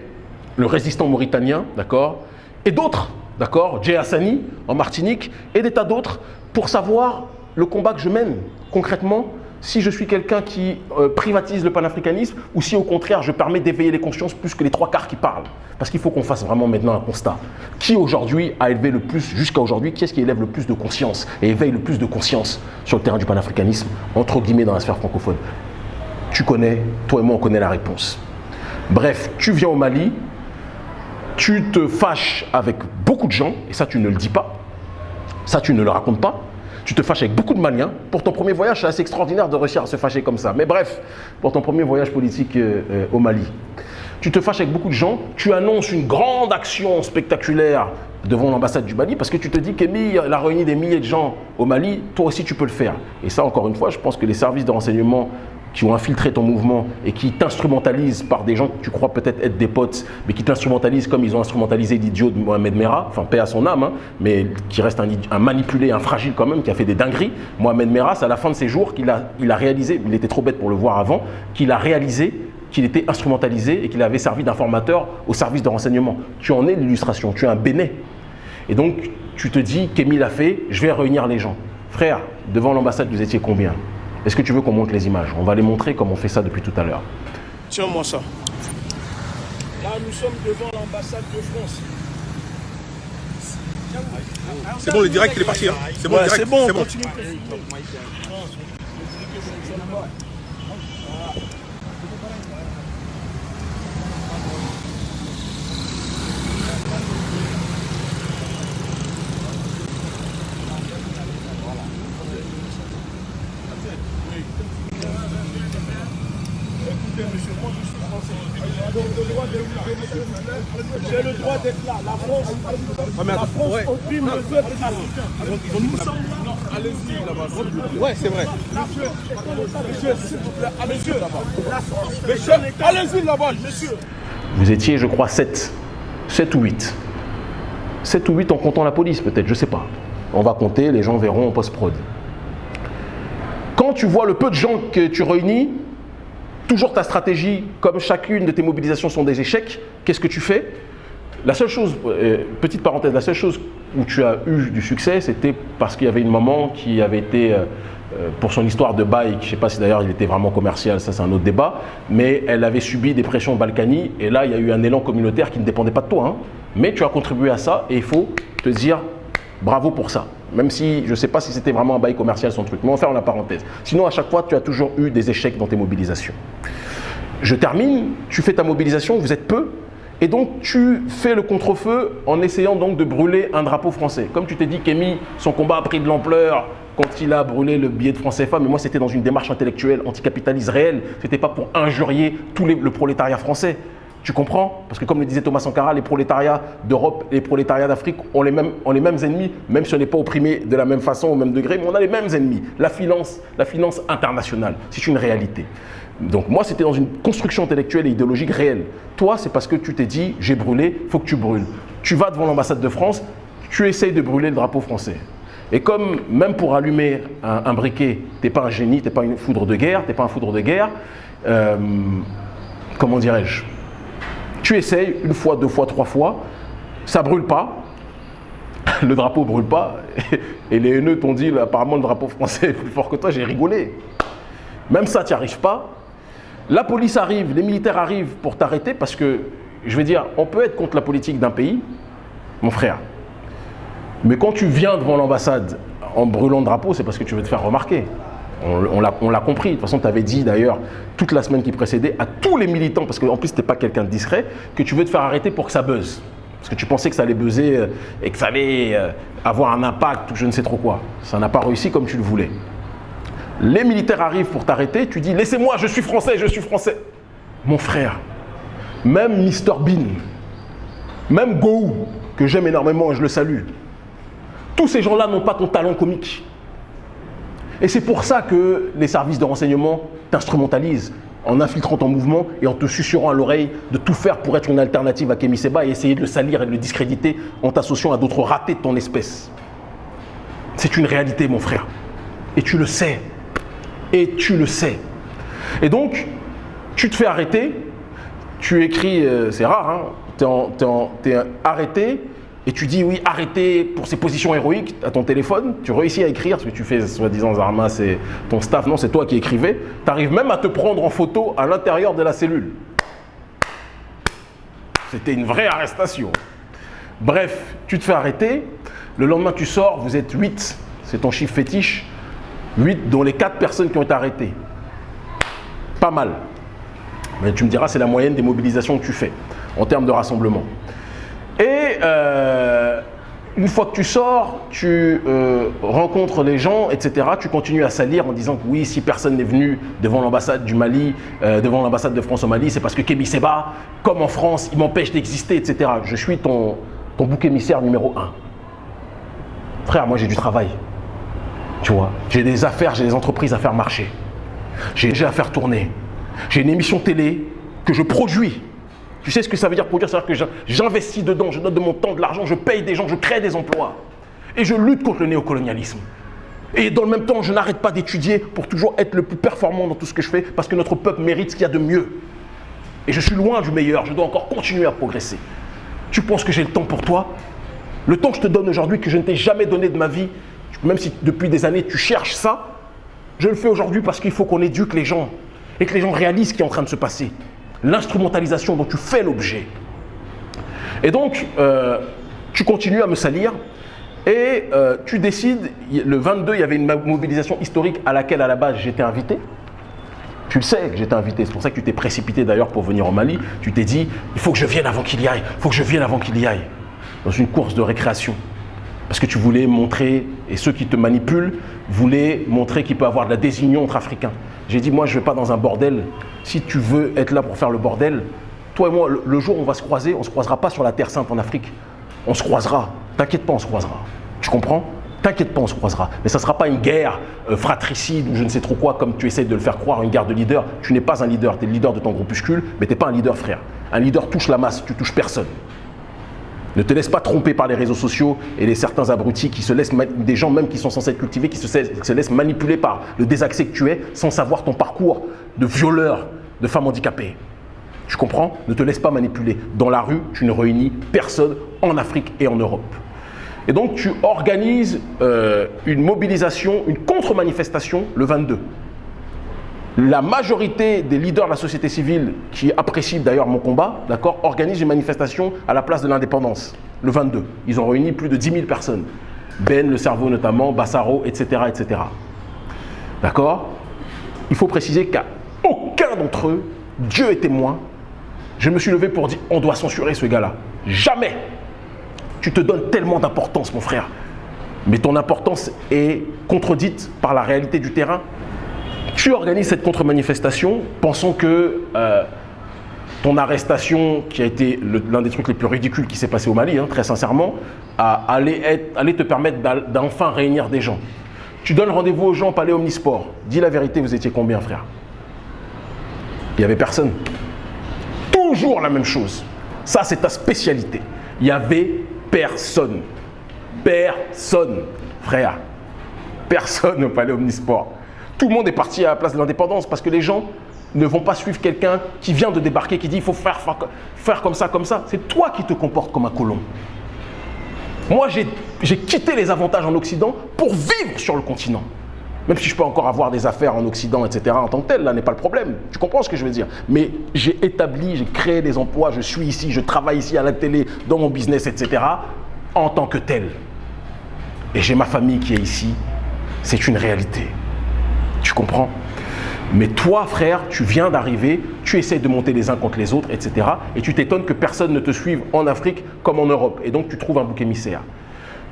le résistant mauritanien, d'accord, et d'autres, d'accord, Jay Hassani en Martinique, et des tas d'autres, pour savoir le combat que je mène concrètement, si je suis quelqu'un qui euh, privatise le panafricanisme ou si au contraire je permets d'éveiller les consciences plus que les trois quarts qui parlent. Parce qu'il faut qu'on fasse vraiment maintenant un constat. Qui aujourd'hui a élevé le plus, jusqu'à aujourd'hui, qui est-ce qui élève le plus de conscience et éveille le plus de conscience sur le terrain du panafricanisme, entre guillemets dans la sphère francophone? Tu connais, toi et moi on connaît la réponse. Bref, tu viens au Mali, tu te fâches avec beaucoup de gens, et ça tu ne le dis pas, ça tu ne le racontes pas, tu te fâches avec beaucoup de Maliens. Pour ton premier voyage, c'est assez extraordinaire de réussir à se fâcher comme ça. Mais bref, pour ton premier voyage politique euh, euh, au Mali, tu te fâches avec beaucoup de gens, tu annonces une grande action spectaculaire devant l'ambassade du Mali parce que tu te dis qu'Emile a réuni des milliers de gens au Mali, toi aussi tu peux le faire. Et ça, encore une fois, je pense que les services de renseignement qui ont infiltré ton mouvement et qui t'instrumentalisent par des gens que tu crois peut-être être des potes, mais qui t'instrumentalisent comme ils ont instrumentalisé l'idiot de Mohamed Merah, enfin paix à son âme, hein, mais qui reste un, manipulé, un fragile quand même, qui a fait des dingueries. Mohamed Merah, c'est à la fin de ses jours qu'il a, il a réalisé, il était trop bête pour le voir avant, qu'il a réalisé qu'il était instrumentalisé et qu'il avait servi d'informateur au service de renseignement. Tu en es l'illustration, tu es un béné. Et donc, tu te dis, qu'Emile a fait, je vais réunir les gens. Frère, devant l'ambassade, vous étiez combien? Est-ce que tu veux qu'on monte les images? On va les montrer comme on fait ça depuis tout à l'heure. Tiens-moi ça. Là, nous sommes devant l'ambassade de France. C'est bon, le direct, il est parti. Hein. C'est bon, Ouais, c'est bon, c'est bon. continue. d'être là. La France, la France opprime le peuple c'est vrai. Monsieur, vous là-bas. Allez-y là-bas, monsieur. Vous étiez, je crois, 7. 7 ou 8. 7 ou 8 en comptant la police, peut-être, je sais pas. On va compter, les gens verront en post-prod. Quand tu vois le peu de gens que tu réunis, toujours ta stratégie, comme chacune de tes mobilisations sont des échecs, qu'est-ce que tu fais? La seule chose, euh, petite parenthèse, la seule chose où tu as eu du succès, c'était parce qu'il y avait une maman qui avait été, euh, euh, pour son histoire de bike, je ne sais pas si d'ailleurs il était vraiment commercial, ça c'est un autre débat, mais elle avait subi des pressions au Balkany, et là il y a eu un élan communautaire qui ne dépendait pas de toi. hein. Mais tu as contribué à ça, et il faut te dire bravo pour ça. Même si je ne sais pas si c'était vraiment un bail commercial son truc, mais on va faire la parenthèse. Sinon, à chaque fois, tu as toujours eu des échecs dans tes mobilisations. Je termine, tu fais ta mobilisation, vous êtes peu, et donc tu fais le contre-feu en essayant donc de brûler un drapeau français. Comme tu t'es dit qu'Emi, son combat a pris de l'ampleur quand il a brûlé le billet de France CFA, mais moi c'était dans une démarche intellectuelle anticapitaliste réelle, c'était pas pour injurier tout les- le prolétariat français. Tu comprends? Parce que comme le disait Thomas Sankara, les prolétariats d'Europe et les prolétariats d'Afrique ont les, mêmes, ennemis, même si on n'est pas opprimé de la même façon, au même degré, mais on a les mêmes ennemis. La finance, la finance internationale, c'est une réalité. Donc moi, c'était dans une construction intellectuelle et idéologique réelle. Toi, c'est parce que tu t'es dit, j'ai brûlé, il faut que tu brûles. Tu vas devant l'ambassade de France, tu essayes de brûler le drapeau français. Et comme même pour allumer un, un briquet, t'es pas un génie, t'es pas une foudre de guerre, t'es pas un foudre de guerre, euh, comment dirais-je? Tu essayes une fois, deux fois, trois fois, ça brûle pas, le drapeau brûle pas, et les haineux t'ont dit apparemment le drapeau français est plus fort que toi, j'ai rigolé. Même ça, tu n'y arrives pas. La police arrive, les militaires arrivent pour t'arrêter parce que, je vais dire, on peut être contre la politique d'un pays, mon frère. Mais quand tu viens devant l'ambassade en brûlant le drapeau, c'est parce que tu veux te faire remarquer. On, l'a- compris. De toute façon, tu avais dit d'ailleurs toute la semaine qui précédait à tous les militants, parce qu'en plus, tu n'es pas quelqu'un de discret, que tu veux te faire arrêter pour que ça buzz. Parce que tu pensais que ça allait buzzer euh, et que ça allait euh, avoir un impact ou je ne sais trop quoi. Ça n'a pas réussi comme tu le voulais. Les militaires arrivent pour t'arrêter, tu dis Laissez-moi, je suis français, je suis français. Mon frère, même Mr Bean, même Go, que j'aime énormément et je le salue, tous ces gens-là n'ont pas ton talent comique. Et c'est pour ça que les services de renseignement t'instrumentalisent en infiltrant ton mouvement et en te susurrant à l'oreille de tout faire pour être une alternative à Kémy Seba et essayer de le salir et de le discréditer en t'associant à d'autres ratés de ton espèce. C'est une réalité, mon frère. Et tu le sais. Et tu le sais. Et donc, tu te fais arrêter, tu écris, euh, c'est rare, hein, tu es, arrêté et tu dis oui, arrêté pour ses positions héroïques à ton téléphone, tu réussis à écrire, ce que tu fais soi-disant Zarma, c'est ton staff, non, c'est toi qui écrivais, tu arrives même à te prendre en photo à l'intérieur de la cellule. C'était une vraie arrestation. Bref, tu te fais arrêter, le lendemain tu sors, vous êtes 8, c'est ton chiffre fétiche, 8 dont les 4 personnes qui ont été arrêtées. Pas mal. Mais tu me diras, c'est la moyenne des mobilisations que tu fais en termes de rassemblement. Et euh, une fois que tu sors, tu euh, rencontres les gens, etc. Tu continues à salir en disant que oui, si personne n'est venu devant l'ambassade du Mali, euh, devant l'ambassade de France au Mali, c'est parce que Kémy Seba, comme en France, il m'empêche d'exister, etc. Je suis ton, bouc émissaire numéro un. Frère, moi j'ai du travail. Tu vois, j'ai des affaires, j'ai des entreprises à faire marcher. J'ai déjà à faire tourner. J'ai une émission télé que je produis. Tu sais ce que ça veut dire produire C'est-à-dire que j'investis dedans, je donne de mon temps, de l'argent, je paye des gens, je crée des emplois. Et je lutte contre le néocolonialisme. Et dans le même temps, je n'arrête pas d'étudier pour toujours être le plus performant dans tout ce que je fais parce que notre peuple mérite ce qu'il y a de mieux. Et je suis loin du meilleur, je dois encore continuer à progresser. Tu penses que j'ai le temps pour toi? Le temps que je te donne aujourd'hui, que je ne t'ai jamais donné de ma vie, même si depuis des années tu cherches ça, je le fais aujourd'hui parce qu'il faut qu'on éduque les gens et que les gens réalisent ce qui est en train de se passer. L'instrumentalisation dont tu fais l'objet. Et donc, euh, tu continues à me salir et euh, tu décides, le 22, il y avait une mobilisation historique à laquelle à la base j'étais invité. Tu le sais que j'étais invité, c'est pour ça que tu t'es précipité d'ailleurs pour venir au Mali. Tu t'es dit, il faut que je vienne avant qu'il y aille, il faut que je vienne avant qu'il y aille. Dans une course de récréation. Parce que tu voulais montrer, et ceux qui te manipulent voulaient montrer qu'il peut y avoir de la désunion entre Africains. J'ai dit, moi je ne vais pas dans un bordel. Si tu veux être là pour faire le bordel, Toi et moi, le, jour où on va se croiser, on ne se croisera pas sur la Terre Sainte en Afrique. On se croisera. T'inquiète pas, on se croisera. Tu comprends? T'inquiète pas, on se croisera. Mais ça ne sera pas une guerre euh, fratricide ou je ne sais trop quoi, comme tu essaies de le faire croire, une guerre de leader. Tu n'es pas un leader, tu es le leader de ton groupuscule, mais tu n'es pas un leader, frère. Un leader touche la masse, tu touches personne. Ne te laisse pas tromper par les réseaux sociaux et les certains abrutis qui se laissent, des gens même qui sont censés être cultivés, qui se, qui se laissent manipuler par le désaccès que tu es sans savoir ton parcours de violeur, de femme handicapée. Tu comprends? Ne te laisse pas manipuler. Dans la rue, tu ne réunis personne en Afrique et en Europe. Et donc tu organises euh, une mobilisation, une contre-manifestation le 22. La majorité des leaders de la société civile, qui apprécient d'ailleurs mon combat, d'accord, organisent une manifestation à la place de l'indépendance, le 22. Ils ont réuni plus de 10 000 personnes. Ben, le cerveau notamment, Bassaro, etc. etc. D'accord? Il faut préciser qu'à aucun d'entre eux, Dieu est témoin, je me suis levé pour dire on doit censurer ce gars-là. Jamais Tu te donnes tellement d'importance, mon frère. Mais ton importance est contredite par la réalité du terrain. Tu organises cette contre-manifestation pensant que euh, ton arrestation, qui a été l'un des trucs les plus ridicules qui s'est passé au Mali, hein, très sincèrement, allait, te permettre d'enfin réunir des gens. Tu donnes rendez-vous aux gens au Palais Omnisport. Dis la vérité, vous étiez combien, frère? Il n'y avait personne. Toujours la même chose. Ça, c'est ta spécialité. Il n'y avait personne. Personne, frère. Personne au Palais Omnisport. Tout le monde est parti à la place de l'indépendance parce que les gens ne vont pas suivre quelqu'un qui vient de débarquer, qui dit il faut faire, faire, comme ça, comme ça. C'est toi qui te comportes comme un colon. Moi, j'ai j'ai quitté les avantages en Occident pour vivre sur le continent. Même si je peux encore avoir des affaires en Occident, etc., en tant que tel, là n'est pas le problème. Tu comprends ce que je veux dire? Mais j'ai établi, j'ai créé des emplois, je suis ici, je travaille ici à la télé, dans mon business, etc., en tant que tel. Et j'ai ma famille qui est ici. C'est une réalité. Tu comprends Mais toi, frère, tu viens d'arriver, tu essaies de monter les uns contre les autres, etc. Et tu t'étonnes que personne ne te suive en Afrique comme en Europe. Et donc, tu trouves un bouc émissaire.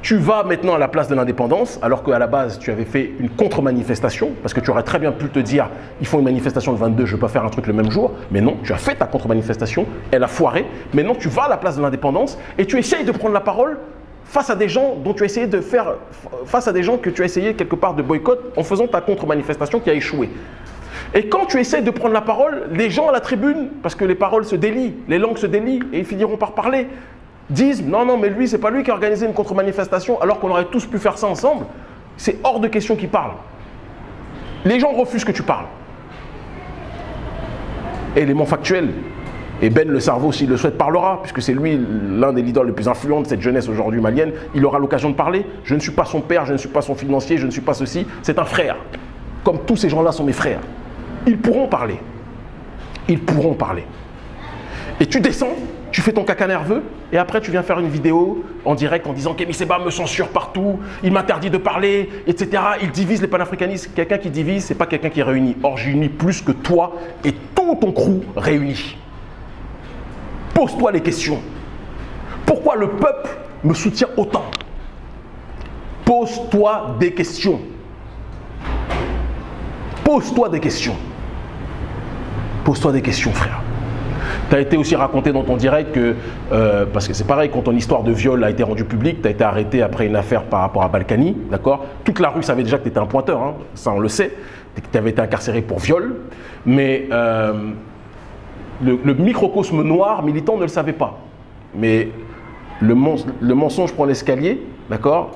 Tu vas maintenant à la place de l'indépendance, alors qu'à la base, tu avais fait une contre-manifestation, parce que tu aurais très bien pu te dire, ils font une manifestation le 22, je ne vais pas faire un truc le même jour. Mais non, tu as fait ta contre-manifestation, elle a foiré. Maintenant, tu vas à la place de l'indépendance et tu essayes de prendre la parole face à des gens dont tu as essayé de faire, face à des gens que tu as essayé quelque part de boycott en faisant ta contre-manifestation qui a échoué. Et quand tu essaies de prendre la parole, les gens à la tribune, parce que les paroles se délient, les langues se délient et ils finiront par parler, disent non, non, mais lui, c'est pas lui qui a organisé une contre-manifestation alors qu'on aurait tous pu faire ça ensemble. C'est hors de question qu'il parle. Les gens refusent que tu parles. Élément factuel. Et Ben le cerveau, s'il le souhaite, parlera, puisque c'est lui l'un des leaders les plus influents de cette jeunesse aujourd'hui malienne. Il aura l'occasion de parler. Je ne suis pas son père, je ne suis pas son financier, je ne suis pas ceci. C'est un frère. Comme tous ces gens-là sont mes frères. Ils pourront parler. Ils pourront parler. Et tu descends, tu fais ton caca nerveux, et après tu viens faire une vidéo en direct en disant Kémy Seba me censure partout, il m'interdit de parler, etc. Il divise les panafricanistes. Quelqu'un qui divise, c'est pas quelqu'un qui réunit. Or, j'unis plus que toi et tout ton crew réuni. Pose-toi les questions. Pourquoi le peuple me soutient autant? Pose-toi des questions. Pose-toi des questions. Pose-toi des questions, frère. Tu été aussi raconté dans ton direct que, euh, parce que c'est pareil, quand ton histoire de viol a été rendue publique, tu as été arrêté après une affaire par rapport à Balkany, d'accord? Toute la rue savait déjà que tu étais un pointeur, hein, ça on le sait, que tu avais été incarcéré pour viol, mais euh, le, microcosme noir militant ne le savait pas. Mais le, mens- le mensonge prend l'escalier, d'accord?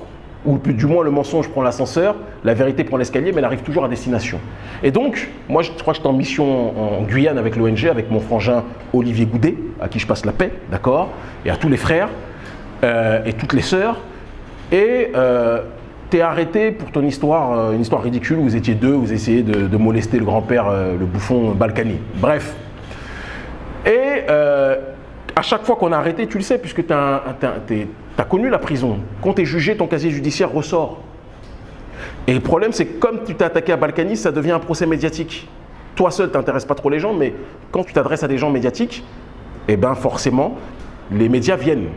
Ou du moins le mensonge prend l'ascenseur, la vérité prend l'escalier, mais elle arrive toujours à destination. Et donc, moi je crois que j'étais en mission en Guyane avec l'ONG, avec mon frangin Olivier Goudet, à qui je passe la paix, d'accord? Et à tous les frères euh, et toutes les sœurs. Et euh, t'es arrêté pour ton histoire, euh, une histoire ridicule, vous étiez deux, vous essayez de, molester le grand-père, le bouffon Balkany. Bref, et euh, à chaque fois qu'on a arrêté, tu le sais, puisque tu as, connu la prison, quand tu es jugé, ton casier judiciaire ressort. Et le problème, c'est que comme tu t'es attaqué à Balkany, ça devient un procès médiatique. Toi seul, tu n'intéresses pas trop les gens, mais quand tu t'adresses à des gens médiatiques, eh bien forcément, les médias viennent.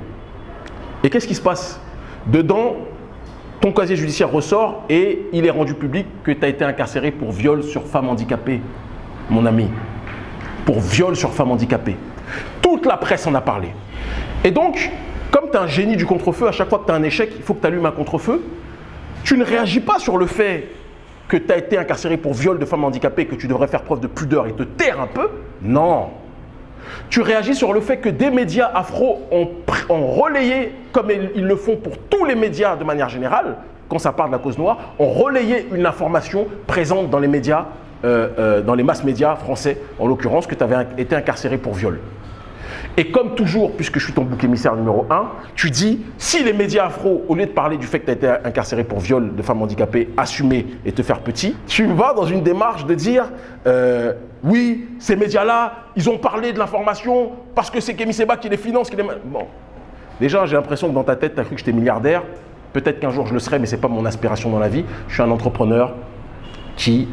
Et qu'est-ce qui se passe? Dedans, ton casier judiciaire ressort et il est rendu public que tu as été incarcéré pour viol sur femme handicapée, mon ami pour viol sur femme handicapée. Tout Toute la presse en a parlé. Et donc, comme tu es un génie du contre-feu, à chaque fois que tu as un échec, il faut que tu allumes un contre-feu. Tu ne réagis pas sur le fait que tu as été incarcéré pour viol de femmes handicapées, que tu devrais faire preuve de pudeur et te taire un peu. Non. Tu réagis sur le fait que des médias afro ont, ont relayé, comme ils le font pour tous les médias de manière générale, quand ça parle de la cause noire, ont relayé une information présente dans les médias, euh, euh, dans les masses médias français, en l'occurrence, que tu avais été incarcéré pour viol. Et comme toujours, puisque je suis ton bouc émissaire numéro un, tu dis, si les médias afro, au lieu de parler du fait que tu as été incarcéré pour viol de femmes handicapées, assumer et te faire petit, tu vas dans une démarche de dire, euh, oui, ces médias-là, ils ont parlé de l'information parce que c'est Kémy Seba qui les finance. Bon. Déjà, j'ai l'impression que dans ta tête, tu as cru que j'étais milliardaire. Peut-être qu'un jour je le serai, mais ce n'est pas mon aspiration dans la vie. Je suis un entrepreneur qui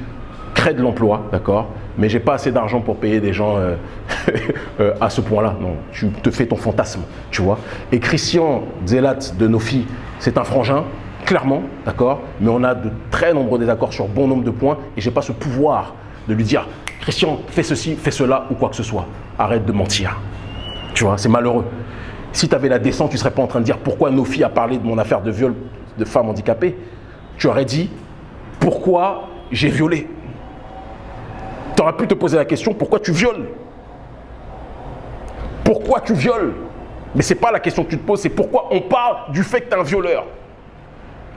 crée de l'emploi, d'accord Mais j'ai pas assez d'argent pour payer des gens euh, euh, à ce point-là. Non, tu te fais ton fantasme, tu vois. Et Christian Zelat de Nofi, c'est un frangin, clairement, d'accord Mais on a de très nombreux désaccords sur bon nombre de points et j'ai pas ce pouvoir de lui dire Christian, fais ceci, fais cela ou quoi que ce soit. Arrête de mentir. Tu vois, c'est malheureux. Si tu avais la décence, tu ne serais pas en train de dire pourquoi Nofi a parlé de mon affaire de viol de femme handicapée. Tu aurais dit pourquoi j'ai violé? Tu aurais pu te poser la question pourquoi tu violes? Pourquoi tu violes? Mais ce n'est pas la question que tu te poses, c'est pourquoi on parle du fait que tu es un violeur.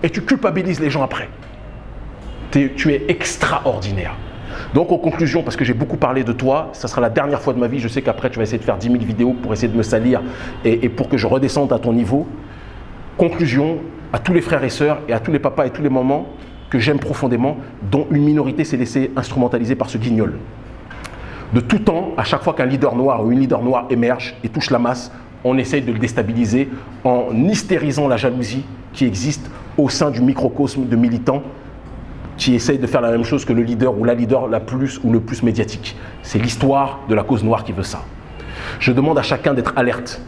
Et tu culpabilises les gens après. tu es extraordinaire. Donc en conclusion, parce que j'ai beaucoup parlé de toi, ça sera la dernière fois de ma vie, je sais qu'après tu vas essayer de faire 10 000 vidéos pour essayer de me salir et, pour que je redescende à ton niveau. Conclusion, à tous les frères et sœurs et à tous les papas et tous les mamans que j'aime profondément, dont une minorité s'est laissée instrumentaliser par ce guignol. De tout temps, à chaque fois qu'un leader noir ou une leader noire émerge et touche la masse, on essaye de le déstabiliser en hystérisant la jalousie qui existe au sein du microcosme de militants qui essaye de faire la même chose que le leader ou la leader la plus ou le plus médiatique. C'est l'histoire de la cause noire qui veut ça. Je demande à chacun d'être alerte.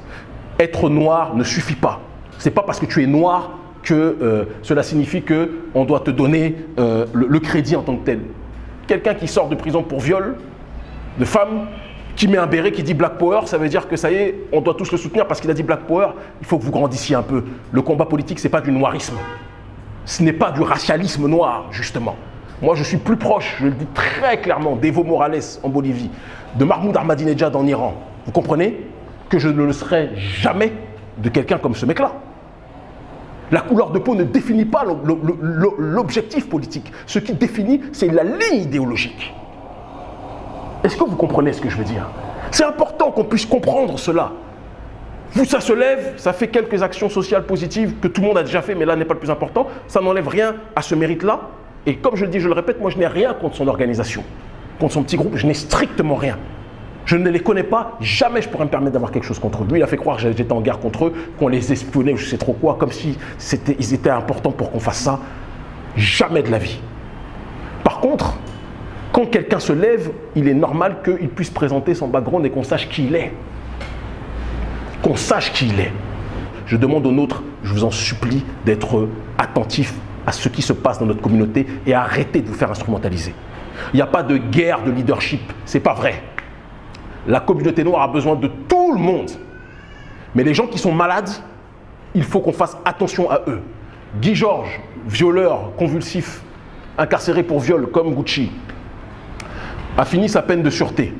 Être noir ne suffit pas. Ce n'est pas parce que tu es noir que euh, cela signifie qu'on doit te donner euh, le, crédit en tant que tel. Quelqu'un qui sort de prison pour viol de femme, qui met un béret, qui dit Black Power, ça veut dire que ça y est, on doit tous le soutenir parce qu'il a dit Black Power. Il faut que vous grandissiez un peu. Le combat politique, ce n'est pas du noirisme ce n'est pas du racialisme noir, justement. Moi, je suis plus proche, je le dis très clairement, d'Evo Morales en Bolivie, de Mahmoud Ahmadinejad en Iran. Vous comprenez que je ne le serai jamais de quelqu'un comme ce mec-là. La couleur de peau ne définit pas l'objectif politique. Ce qui définit, c'est la ligne idéologique. Est-ce que vous comprenez ce que je veux dire? C'est important qu'on puisse comprendre cela. Vous, ça se lève, ça fait quelques actions sociales positives que tout le monde a déjà fait, mais là n'est pas le plus important. Ça n'enlève rien à ce mérite-là. Et comme je le dis, je le répète, moi je n'ai rien contre son organisation, contre son petit groupe, je n'ai strictement rien. Je ne les connais pas, jamais je pourrais me permettre d'avoir quelque chose contre eux. Lui, il a fait croire que j'étais en guerre contre eux, qu'on les espionnait ou je sais trop quoi, comme si ils étaient importants pour qu'on fasse ça. Jamais de la vie. Par contre, quand quelqu'un se lève, il est normal qu'il puisse présenter son background et qu'on sache qui il est qu'on sache qui il est. Je demande aux nôtres, je vous en supplie, d'être attentifs à ce qui se passe dans notre communauté et arrêter de vous faire instrumentaliser. Il n'y a pas de guerre de leadership, c'est pas vrai. La communauté noire a besoin de tout le monde. Mais les gens qui sont malades, il faut qu'on fasse attention à eux. Guy Georges, violeur convulsif, incarcéré pour viol comme Gucci, a fini sa peine de sûreté.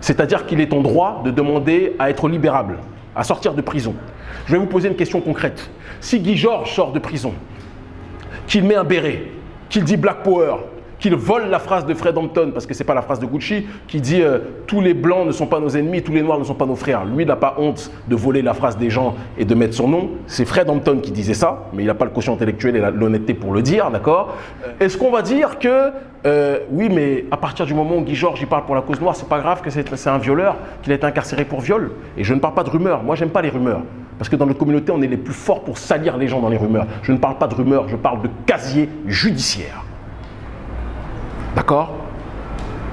C'est-à-dire qu'il est en droit de demander à être libérable à sortir de prison. Je vais vous poser une question concrète. Si Guy Georges sort de prison, qu'il met un béret, qu'il dit Black Power, qu'il vole la phrase de Fred Hampton, parce que ce n'est pas la phrase de Gucci, qui dit euh, tous les blancs ne sont pas nos ennemis, tous les noirs ne sont pas nos frères. Lui, il n'a pas honte de voler la phrase des gens et de mettre son nom. C'est Fred Hampton qui disait ça, mais il n'a pas le quotient intellectuel et l'honnêteté pour le dire, d'accord? Est-ce qu'on va dire que, euh, oui, mais à partir du moment où Guy Georges parle pour la cause noire, c'est pas grave que c'est un violeur, qu'il a été incarcéré pour viol? Et je ne parle pas de rumeurs. Moi, j'aime pas les rumeurs. Parce que dans notre communauté, on est les plus forts pour salir les gens dans les rumeurs. Je ne parle pas de rumeurs, je parle de casier judiciaire. D'accord?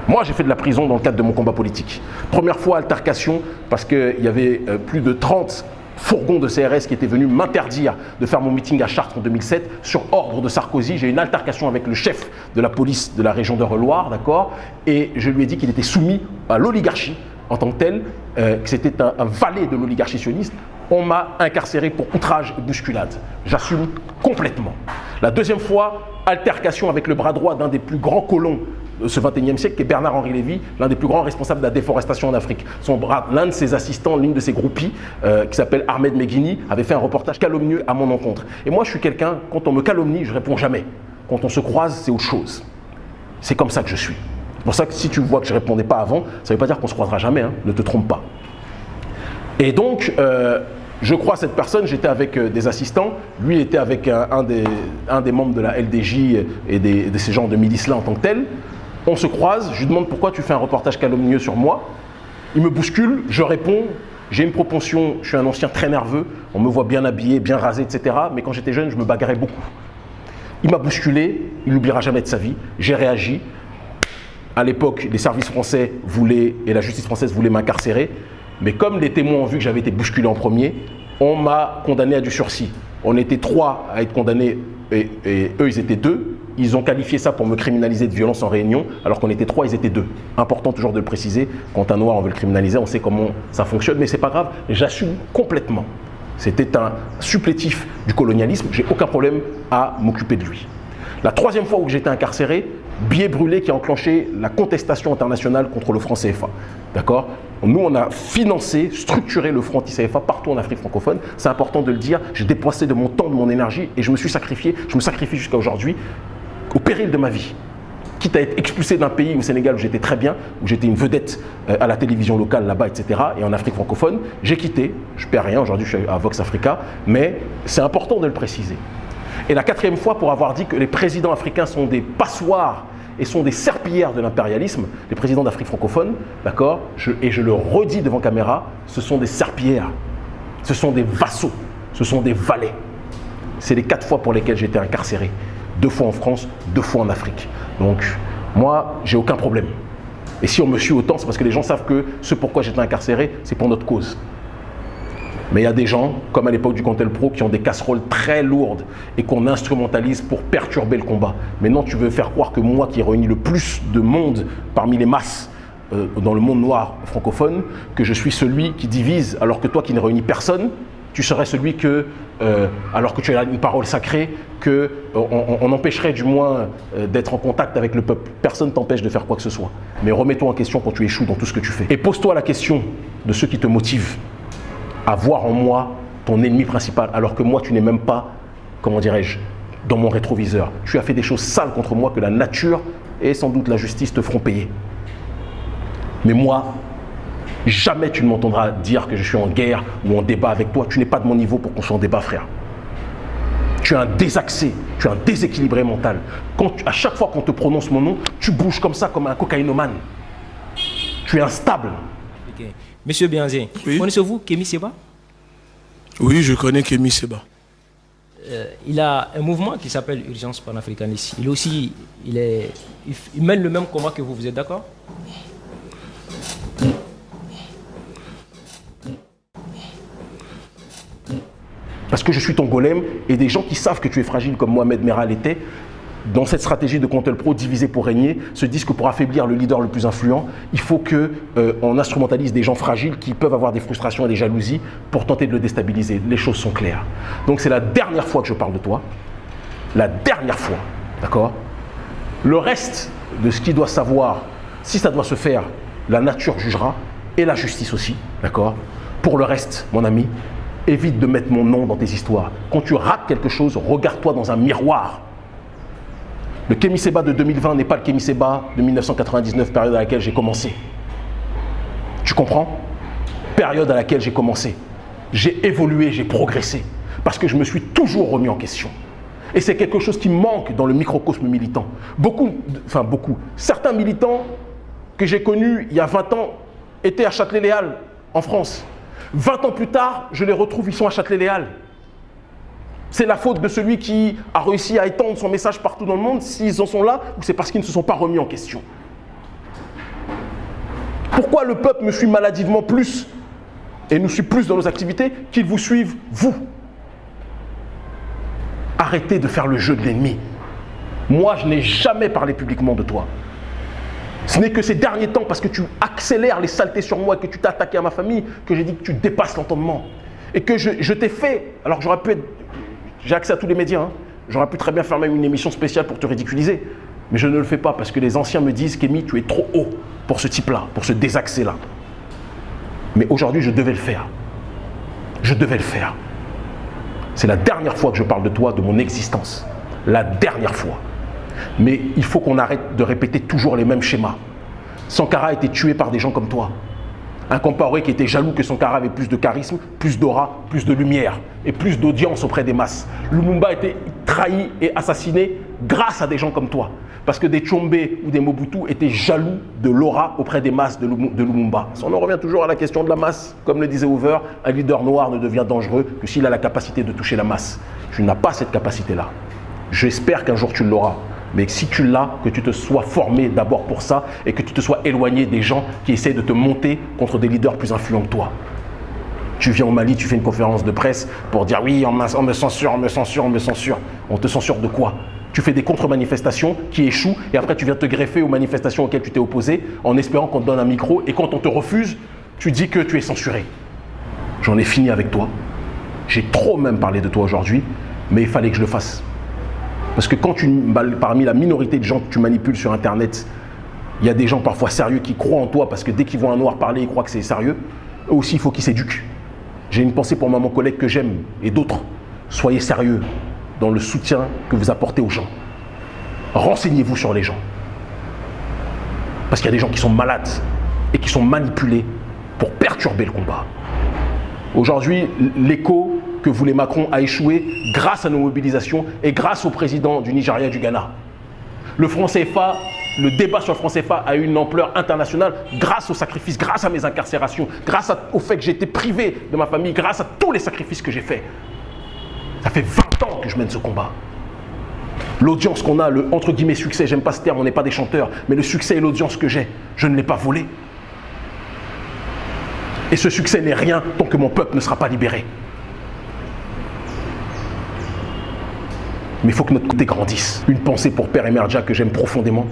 Moi, j'ai fait de la prison dans le cadre de mon combat politique. Première fois, altercation, parce qu'il y avait euh, plus de 30 fourgons de CRS qui étaient venus m'interdire de faire mon meeting à Chartres en 2007 sur ordre de Sarkozy. J'ai eu une altercation avec le chef de la police de la région de Reloir, d'accord? Et je lui ai dit qu'il était soumis à l'oligarchie en tant que tel, euh, que c'était un, un valet de l'oligarchie sioniste, on m'a incarcéré pour outrage et bousculade. J'assume complètement. La deuxième fois, altercation avec le bras droit d'un des plus grands colons de ce 21e siècle, qui est Bernard-Henri Lévy, l'un des plus grands responsables de la déforestation en Afrique. L'un de ses assistants, l'une de ses groupies, euh, qui s'appelle Ahmed Meghini, avait fait un reportage calomnieux à mon encontre. Et moi, je suis quelqu'un, quand on me calomnie, je réponds jamais. Quand on se croise, c'est autre chose. C'est comme ça que je suis. C'est pour ça que si tu vois que je ne répondais pas avant, ça ne veut pas dire qu'on se croisera jamais, hein. ne te trompe pas. Et donc, euh, je crois cette personne, j'étais avec euh, des assistants, lui était avec un, des, membres de la LDJ et des, de ces gens de milices-là en tant que tel. On se croise, je lui demande pourquoi tu fais un reportage calomnieux sur moi. Il me bouscule, je réponds, j'ai une propension, je suis un ancien très nerveux, on me voit bien habillé, bien rasé, etc. Mais quand j'étais jeune, je me bagarrais beaucoup. Il m'a bousculé, il n'oubliera jamais de sa vie. J'ai réagi. À l'époque, les services français voulaient, et la justice française voulait m'incarcérer. Mais comme les témoins ont vu que j'avais été bousculé en premier, on m'a condamné à du sursis. On était trois à être condamnés et, eux, ils étaient deux. Ils ont qualifié ça pour me criminaliser de violence en réunion, alors qu'on était trois, ils étaient deux. Important toujours de le préciser. Quand un noir, on veut le criminaliser, on sait comment ça fonctionne, mais c'est pas grave. J'assume complètement. C'était un supplétif du colonialisme. J'ai aucun problème à m'occuper de lui. La troisième fois où j'étais incarcéré, billet brûlé qui a enclenché la contestation internationale contre le franc CFA. D'accord? Nous, on a financé, structuré le front anti-CFA partout en Afrique francophone. C'est important de le dire. J'ai dépensé de mon temps, de mon énergie et je me suis sacrifié. Je me sacrifie jusqu'à aujourd'hui au péril de ma vie. Quitte à être expulsé d'un pays au Sénégal où j'étais très bien, où j'étais une vedette euh, à la télévision locale là-bas, etc. Et en Afrique francophone, j'ai quitté. Je ne perds rien. Aujourd'hui, je suis à Vox Africa. Mais c'est important de le préciser. Et la quatrième fois pour avoir dit que les présidents africains sont des passoires et sont des serpillères de l'impérialisme, les présidents d'Afrique francophone, d'accord Et je le redis devant caméra, ce sont des serpillères, ce sont des vassaux, ce sont des valets. C'est les quatre fois pour lesquelles j'ai été incarcéré. Deux fois en France, deux fois en Afrique. Donc, moi, j'ai aucun problème. Et si on me suit autant, c'est parce que les gens savent que ce pourquoi j'étais incarcéré, c'est pour notre cause. Mais il y a des gens, comme à l'époque du Cantel Pro, qui ont des casseroles très lourdes et qu'on instrumentalise pour perturber le combat. Maintenant, tu veux faire croire que moi, qui ai réuni le plus de monde parmi les masses euh, dans le monde noir francophone, que je suis celui qui divise, alors que toi qui ne réunis personne, tu serais celui que, euh, alors que tu as une parole sacrée, qu'on euh, empêcherait du moins d'être en contact avec le peuple. Personne ne t'empêche de faire quoi que ce soit. Mais remets-toi en question quand tu échoues dans tout ce que tu fais. Et pose-toi la question de ceux qui te motivent à voir en moi ton ennemi principal, alors que moi, tu n'es même pas, comment dirais-je, dans mon rétroviseur. Tu as fait des choses sales contre moi que la nature et sans doute la justice te feront payer. Mais moi, jamais tu ne m'entendras dire que je suis en guerre ou en débat avec toi. Tu n'es pas de mon niveau pour qu'on soit en débat, frère. Tu es un désaxé, tu es un déséquilibré mental. Quand à chaque fois qu'on te prononce mon nom, tu bouges comme ça, comme un cocaïnomane. Tu es instable. Monsieur Bianzé, connaissez-vous Kémy Seba Oui, je connais Kémy Seba. Euh, Il a un mouvement qui s'appelle Urgence panafricaniste. Il, est aussi, il, est, il, il mène le même combat que vous, vous êtes d'accord? Parce que je suis ton golem et des gens qui savent que tu es fragile comme Mohamed Merah l'était, dans cette stratégie de Contel Pro divisé pour régner, se disent que pour affaiblir le leader le plus influent, il faut qu'on instrumentalise des gens fragiles qui peuvent avoir des frustrations et des jalousies pour tenter de le déstabiliser. Les choses sont claires. Donc c'est la dernière fois que je parle de toi. La dernière fois. D'accord? Le reste de ce qu'il doit savoir, si ça doit se faire, la nature jugera et la justice aussi. D'accord? Pour le reste, mon ami, évite de mettre mon nom dans tes histoires. Quand tu rates quelque chose, regarde-toi dans un miroir. Le Kémy Seba de 2020 n'est pas le Kémy Seba de 1999, période à laquelle j'ai commencé. Tu comprends? Période à laquelle j'ai commencé. J'ai évolué, j'ai progressé. Parce que je me suis toujours remis en question. Et c'est quelque chose qui manque dans le microcosme militant. Beaucoup, enfin beaucoup, certains militants que j'ai connus il y a 20 ans étaient à Châtelet-Léal, en France. 20 ans plus tard, je les retrouve, ils sont à Châtelet-Léal. C'est la faute de celui qui a réussi à étendre son message partout dans le monde, s'ils en sont là, ou c'est parce qu'ils ne se sont pas remis en question. Pourquoi le peuple me suit maladivement plus et nous suit plus dans nos activités qu'ils vous suivent, vous? Arrêtez de faire le jeu de l'ennemi. Moi, je n'ai jamais parlé publiquement de toi. Ce n'est que ces derniers temps, parce que tu accélères les saletés sur moi et que tu t'es attaqué à ma famille, que j'ai dit que tu dépasses l'entendement. Et que je, t'ai fait, alors j'aurais pu être, j'ai accès à tous les médias, hein. j'aurais pu très bien faire même une émission spéciale pour te ridiculiser. Mais je ne le fais pas parce que les anciens me disent Kémy, tu es trop haut pour ce type-là, pour ce désaxé-là. Mais aujourd'hui, je devais le faire. Je devais le faire. C'est la dernière fois que je parle de toi, de mon existence. La dernière fois. Mais il faut qu'on arrête de répéter toujours les mêmes schémas. Sankara a été tué par des gens comme toi. Un Compaoré qui était jaloux que Sankara avait plus de charisme, plus d'aura, plus de lumière et plus d'audience auprès des masses. Lumumba a été trahi et assassiné grâce à des gens comme toi. Parce que des Tchombe ou des Mobutu étaient jaloux de l'aura auprès des masses de, Lumumba. On en revient toujours à la question de la masse. Comme le disait Hoover, un leader noir ne devient dangereux que s'il a la capacité de toucher la masse. Tu n'as pas cette capacité-là. J'espère qu'un jour tu l'auras. Mais si tu l'as, que tu te sois formé d'abord pour ça et que tu te sois éloigné des gens qui essaient de te monter contre des leaders plus influents que toi. Tu viens au Mali, tu fais une conférence de presse pour dire oui, on, me censure, on me censure, on me censure. On te censure de quoi? Tu fais des contre-manifestations qui échouent et après tu viens te greffer aux manifestations auxquelles tu t'es opposé en espérant qu'on te donne un micro et quand on te refuse, tu dis que tu es censuré. J'en ai fini avec toi. J'ai trop même parlé de toi aujourd'hui, mais il fallait que je le fasse. Parce que quand tu, parmi la minorité de gens que tu manipules sur Internet, il y a des gens parfois sérieux qui croient en toi parce que dès qu'ils voient un noir parler, ils croient que c'est sérieux. Eux aussi, il faut qu'ils s'éduquent. J'ai une pensée pour mon collègue que j'aime et d'autres. Soyez sérieux dans le soutien que vous apportez aux gens. Renseignez-vous sur les gens. Parce qu'il y a des gens qui sont malades et qui sont manipulés pour perturber le combat. Aujourd'hui, l'écho que voulait Macron a échoué grâce à nos mobilisations et grâce au président du Nigeria et du Ghana. Le franc CFA, le débat sur le franc CFA a eu une ampleur internationale grâce aux sacrifices, grâce à mes incarcérations, grâce au fait que j'ai été privé de ma famille, grâce à tous les sacrifices que j'ai faits. Ça fait 20 ans que je mène ce combat. L'audience qu'on a, le entre guillemets succès, j'aime pas ce terme, on n'est pas des chanteurs, mais le succès et l'audience que j'ai, je ne l'ai pas volé. Et ce succès n'est rien tant que mon peuple ne sera pas libéré. Mais il faut que notre côté grandisse. Une pensée pour Père Emerja que j'aime profondément,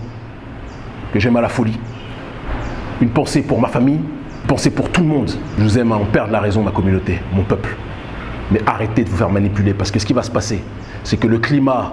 que j'aime à la folie. Une pensée pour ma famille, une pensée pour tout le monde. Je vous aime à en perdre la raison, ma communauté, mon peuple. Mais arrêtez de vous faire manipuler parce que ce qui va se passer, c'est que le climat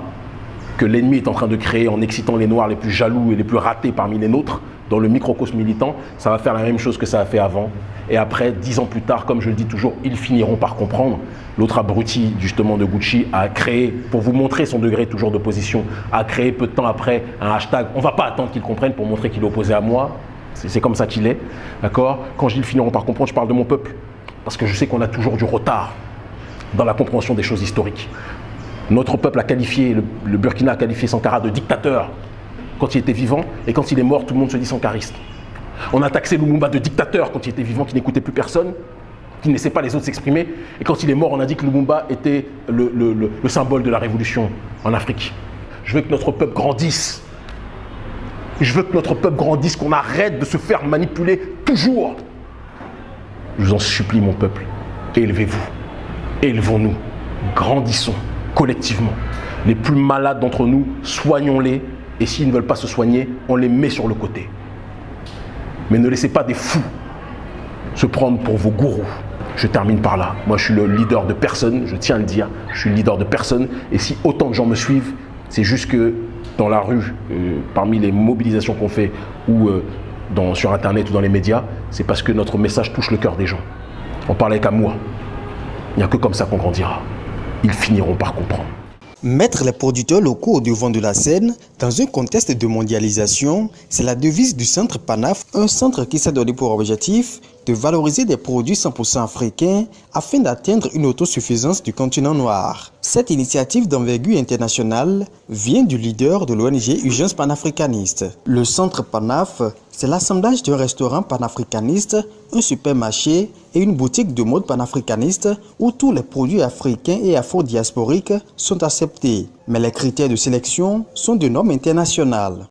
que l'ennemi est en train de créer en excitant les noirs les plus jaloux et les plus ratés parmi les nôtres, dans le microcosme militant, ça va faire la même chose que ça a fait avant. Et après, dix ans plus tard, comme je le dis toujours, ils finiront par comprendre. L'autre abruti, justement, de Gucci, a créé, pour vous montrer son degré toujours d'opposition, a créé peu de temps après un hashtag. On ne va pas attendre qu'ils comprennent pour montrer qu'il est opposé à moi. C'est comme ça qu'il est. D'accord? Quand je dis ils finiront par comprendre, je parle de mon peuple. Parce que je sais qu'on a toujours du retard dans la compréhension des choses historiques. Notre peuple a qualifié, le, Burkina a qualifié Sankara de dictateur quand il était vivant, et quand il est mort, tout le monde se dit sankariste. On a taxé Lumumba de dictateur quand il était vivant, qui n'écoutait plus personne, qui ne laissait pas les autres s'exprimer, et quand il est mort, on a dit que Lumumba était le, le symbole de la révolution en Afrique. Je veux que notre peuple grandisse. Je veux que notre peuple grandisse, qu'on arrête de se faire manipuler toujours. Je vous en supplie, mon peuple, élevez-vous. Élevons-nous, grandissons collectivement. Les plus malades d'entre nous, soignons-les et s'ils ne veulent pas se soigner, on les met sur le côté. Mais ne laissez pas des fous se prendre pour vos gourous. Je termine par là. Moi, je suis le leader de personne, je tiens à le dire. Je suis le leader de personne. Et si autant de gens me suivent, c'est juste que dans la rue, euh, parmi les mobilisations qu'on fait, ou euh, sur Internet ou dans les médias, c'est parce que notre message touche le cœur des gens. On parlait qu'à moi. Il n'y a que comme ça qu'on grandira. Ils finiront par comprendre. Mettre les producteurs locaux au devant de la scène dans un contexte de mondialisation, c'est la devise du Centre PANAF, un centre qui s'est donné pour objectif de valoriser des produits 100% africains afin d'atteindre une autosuffisance du continent noir. Cette initiative d'envergure internationale vient du leader de l'ONG Urgence panafricaniste. Le Centre PANAF c'est l'assemblage d'un restaurant panafricaniste, un supermarché et une boutique de mode panafricaniste où tous les produits africains et afro-diasporiques sont acceptés. Mais les critères de sélection sont de normes internationales.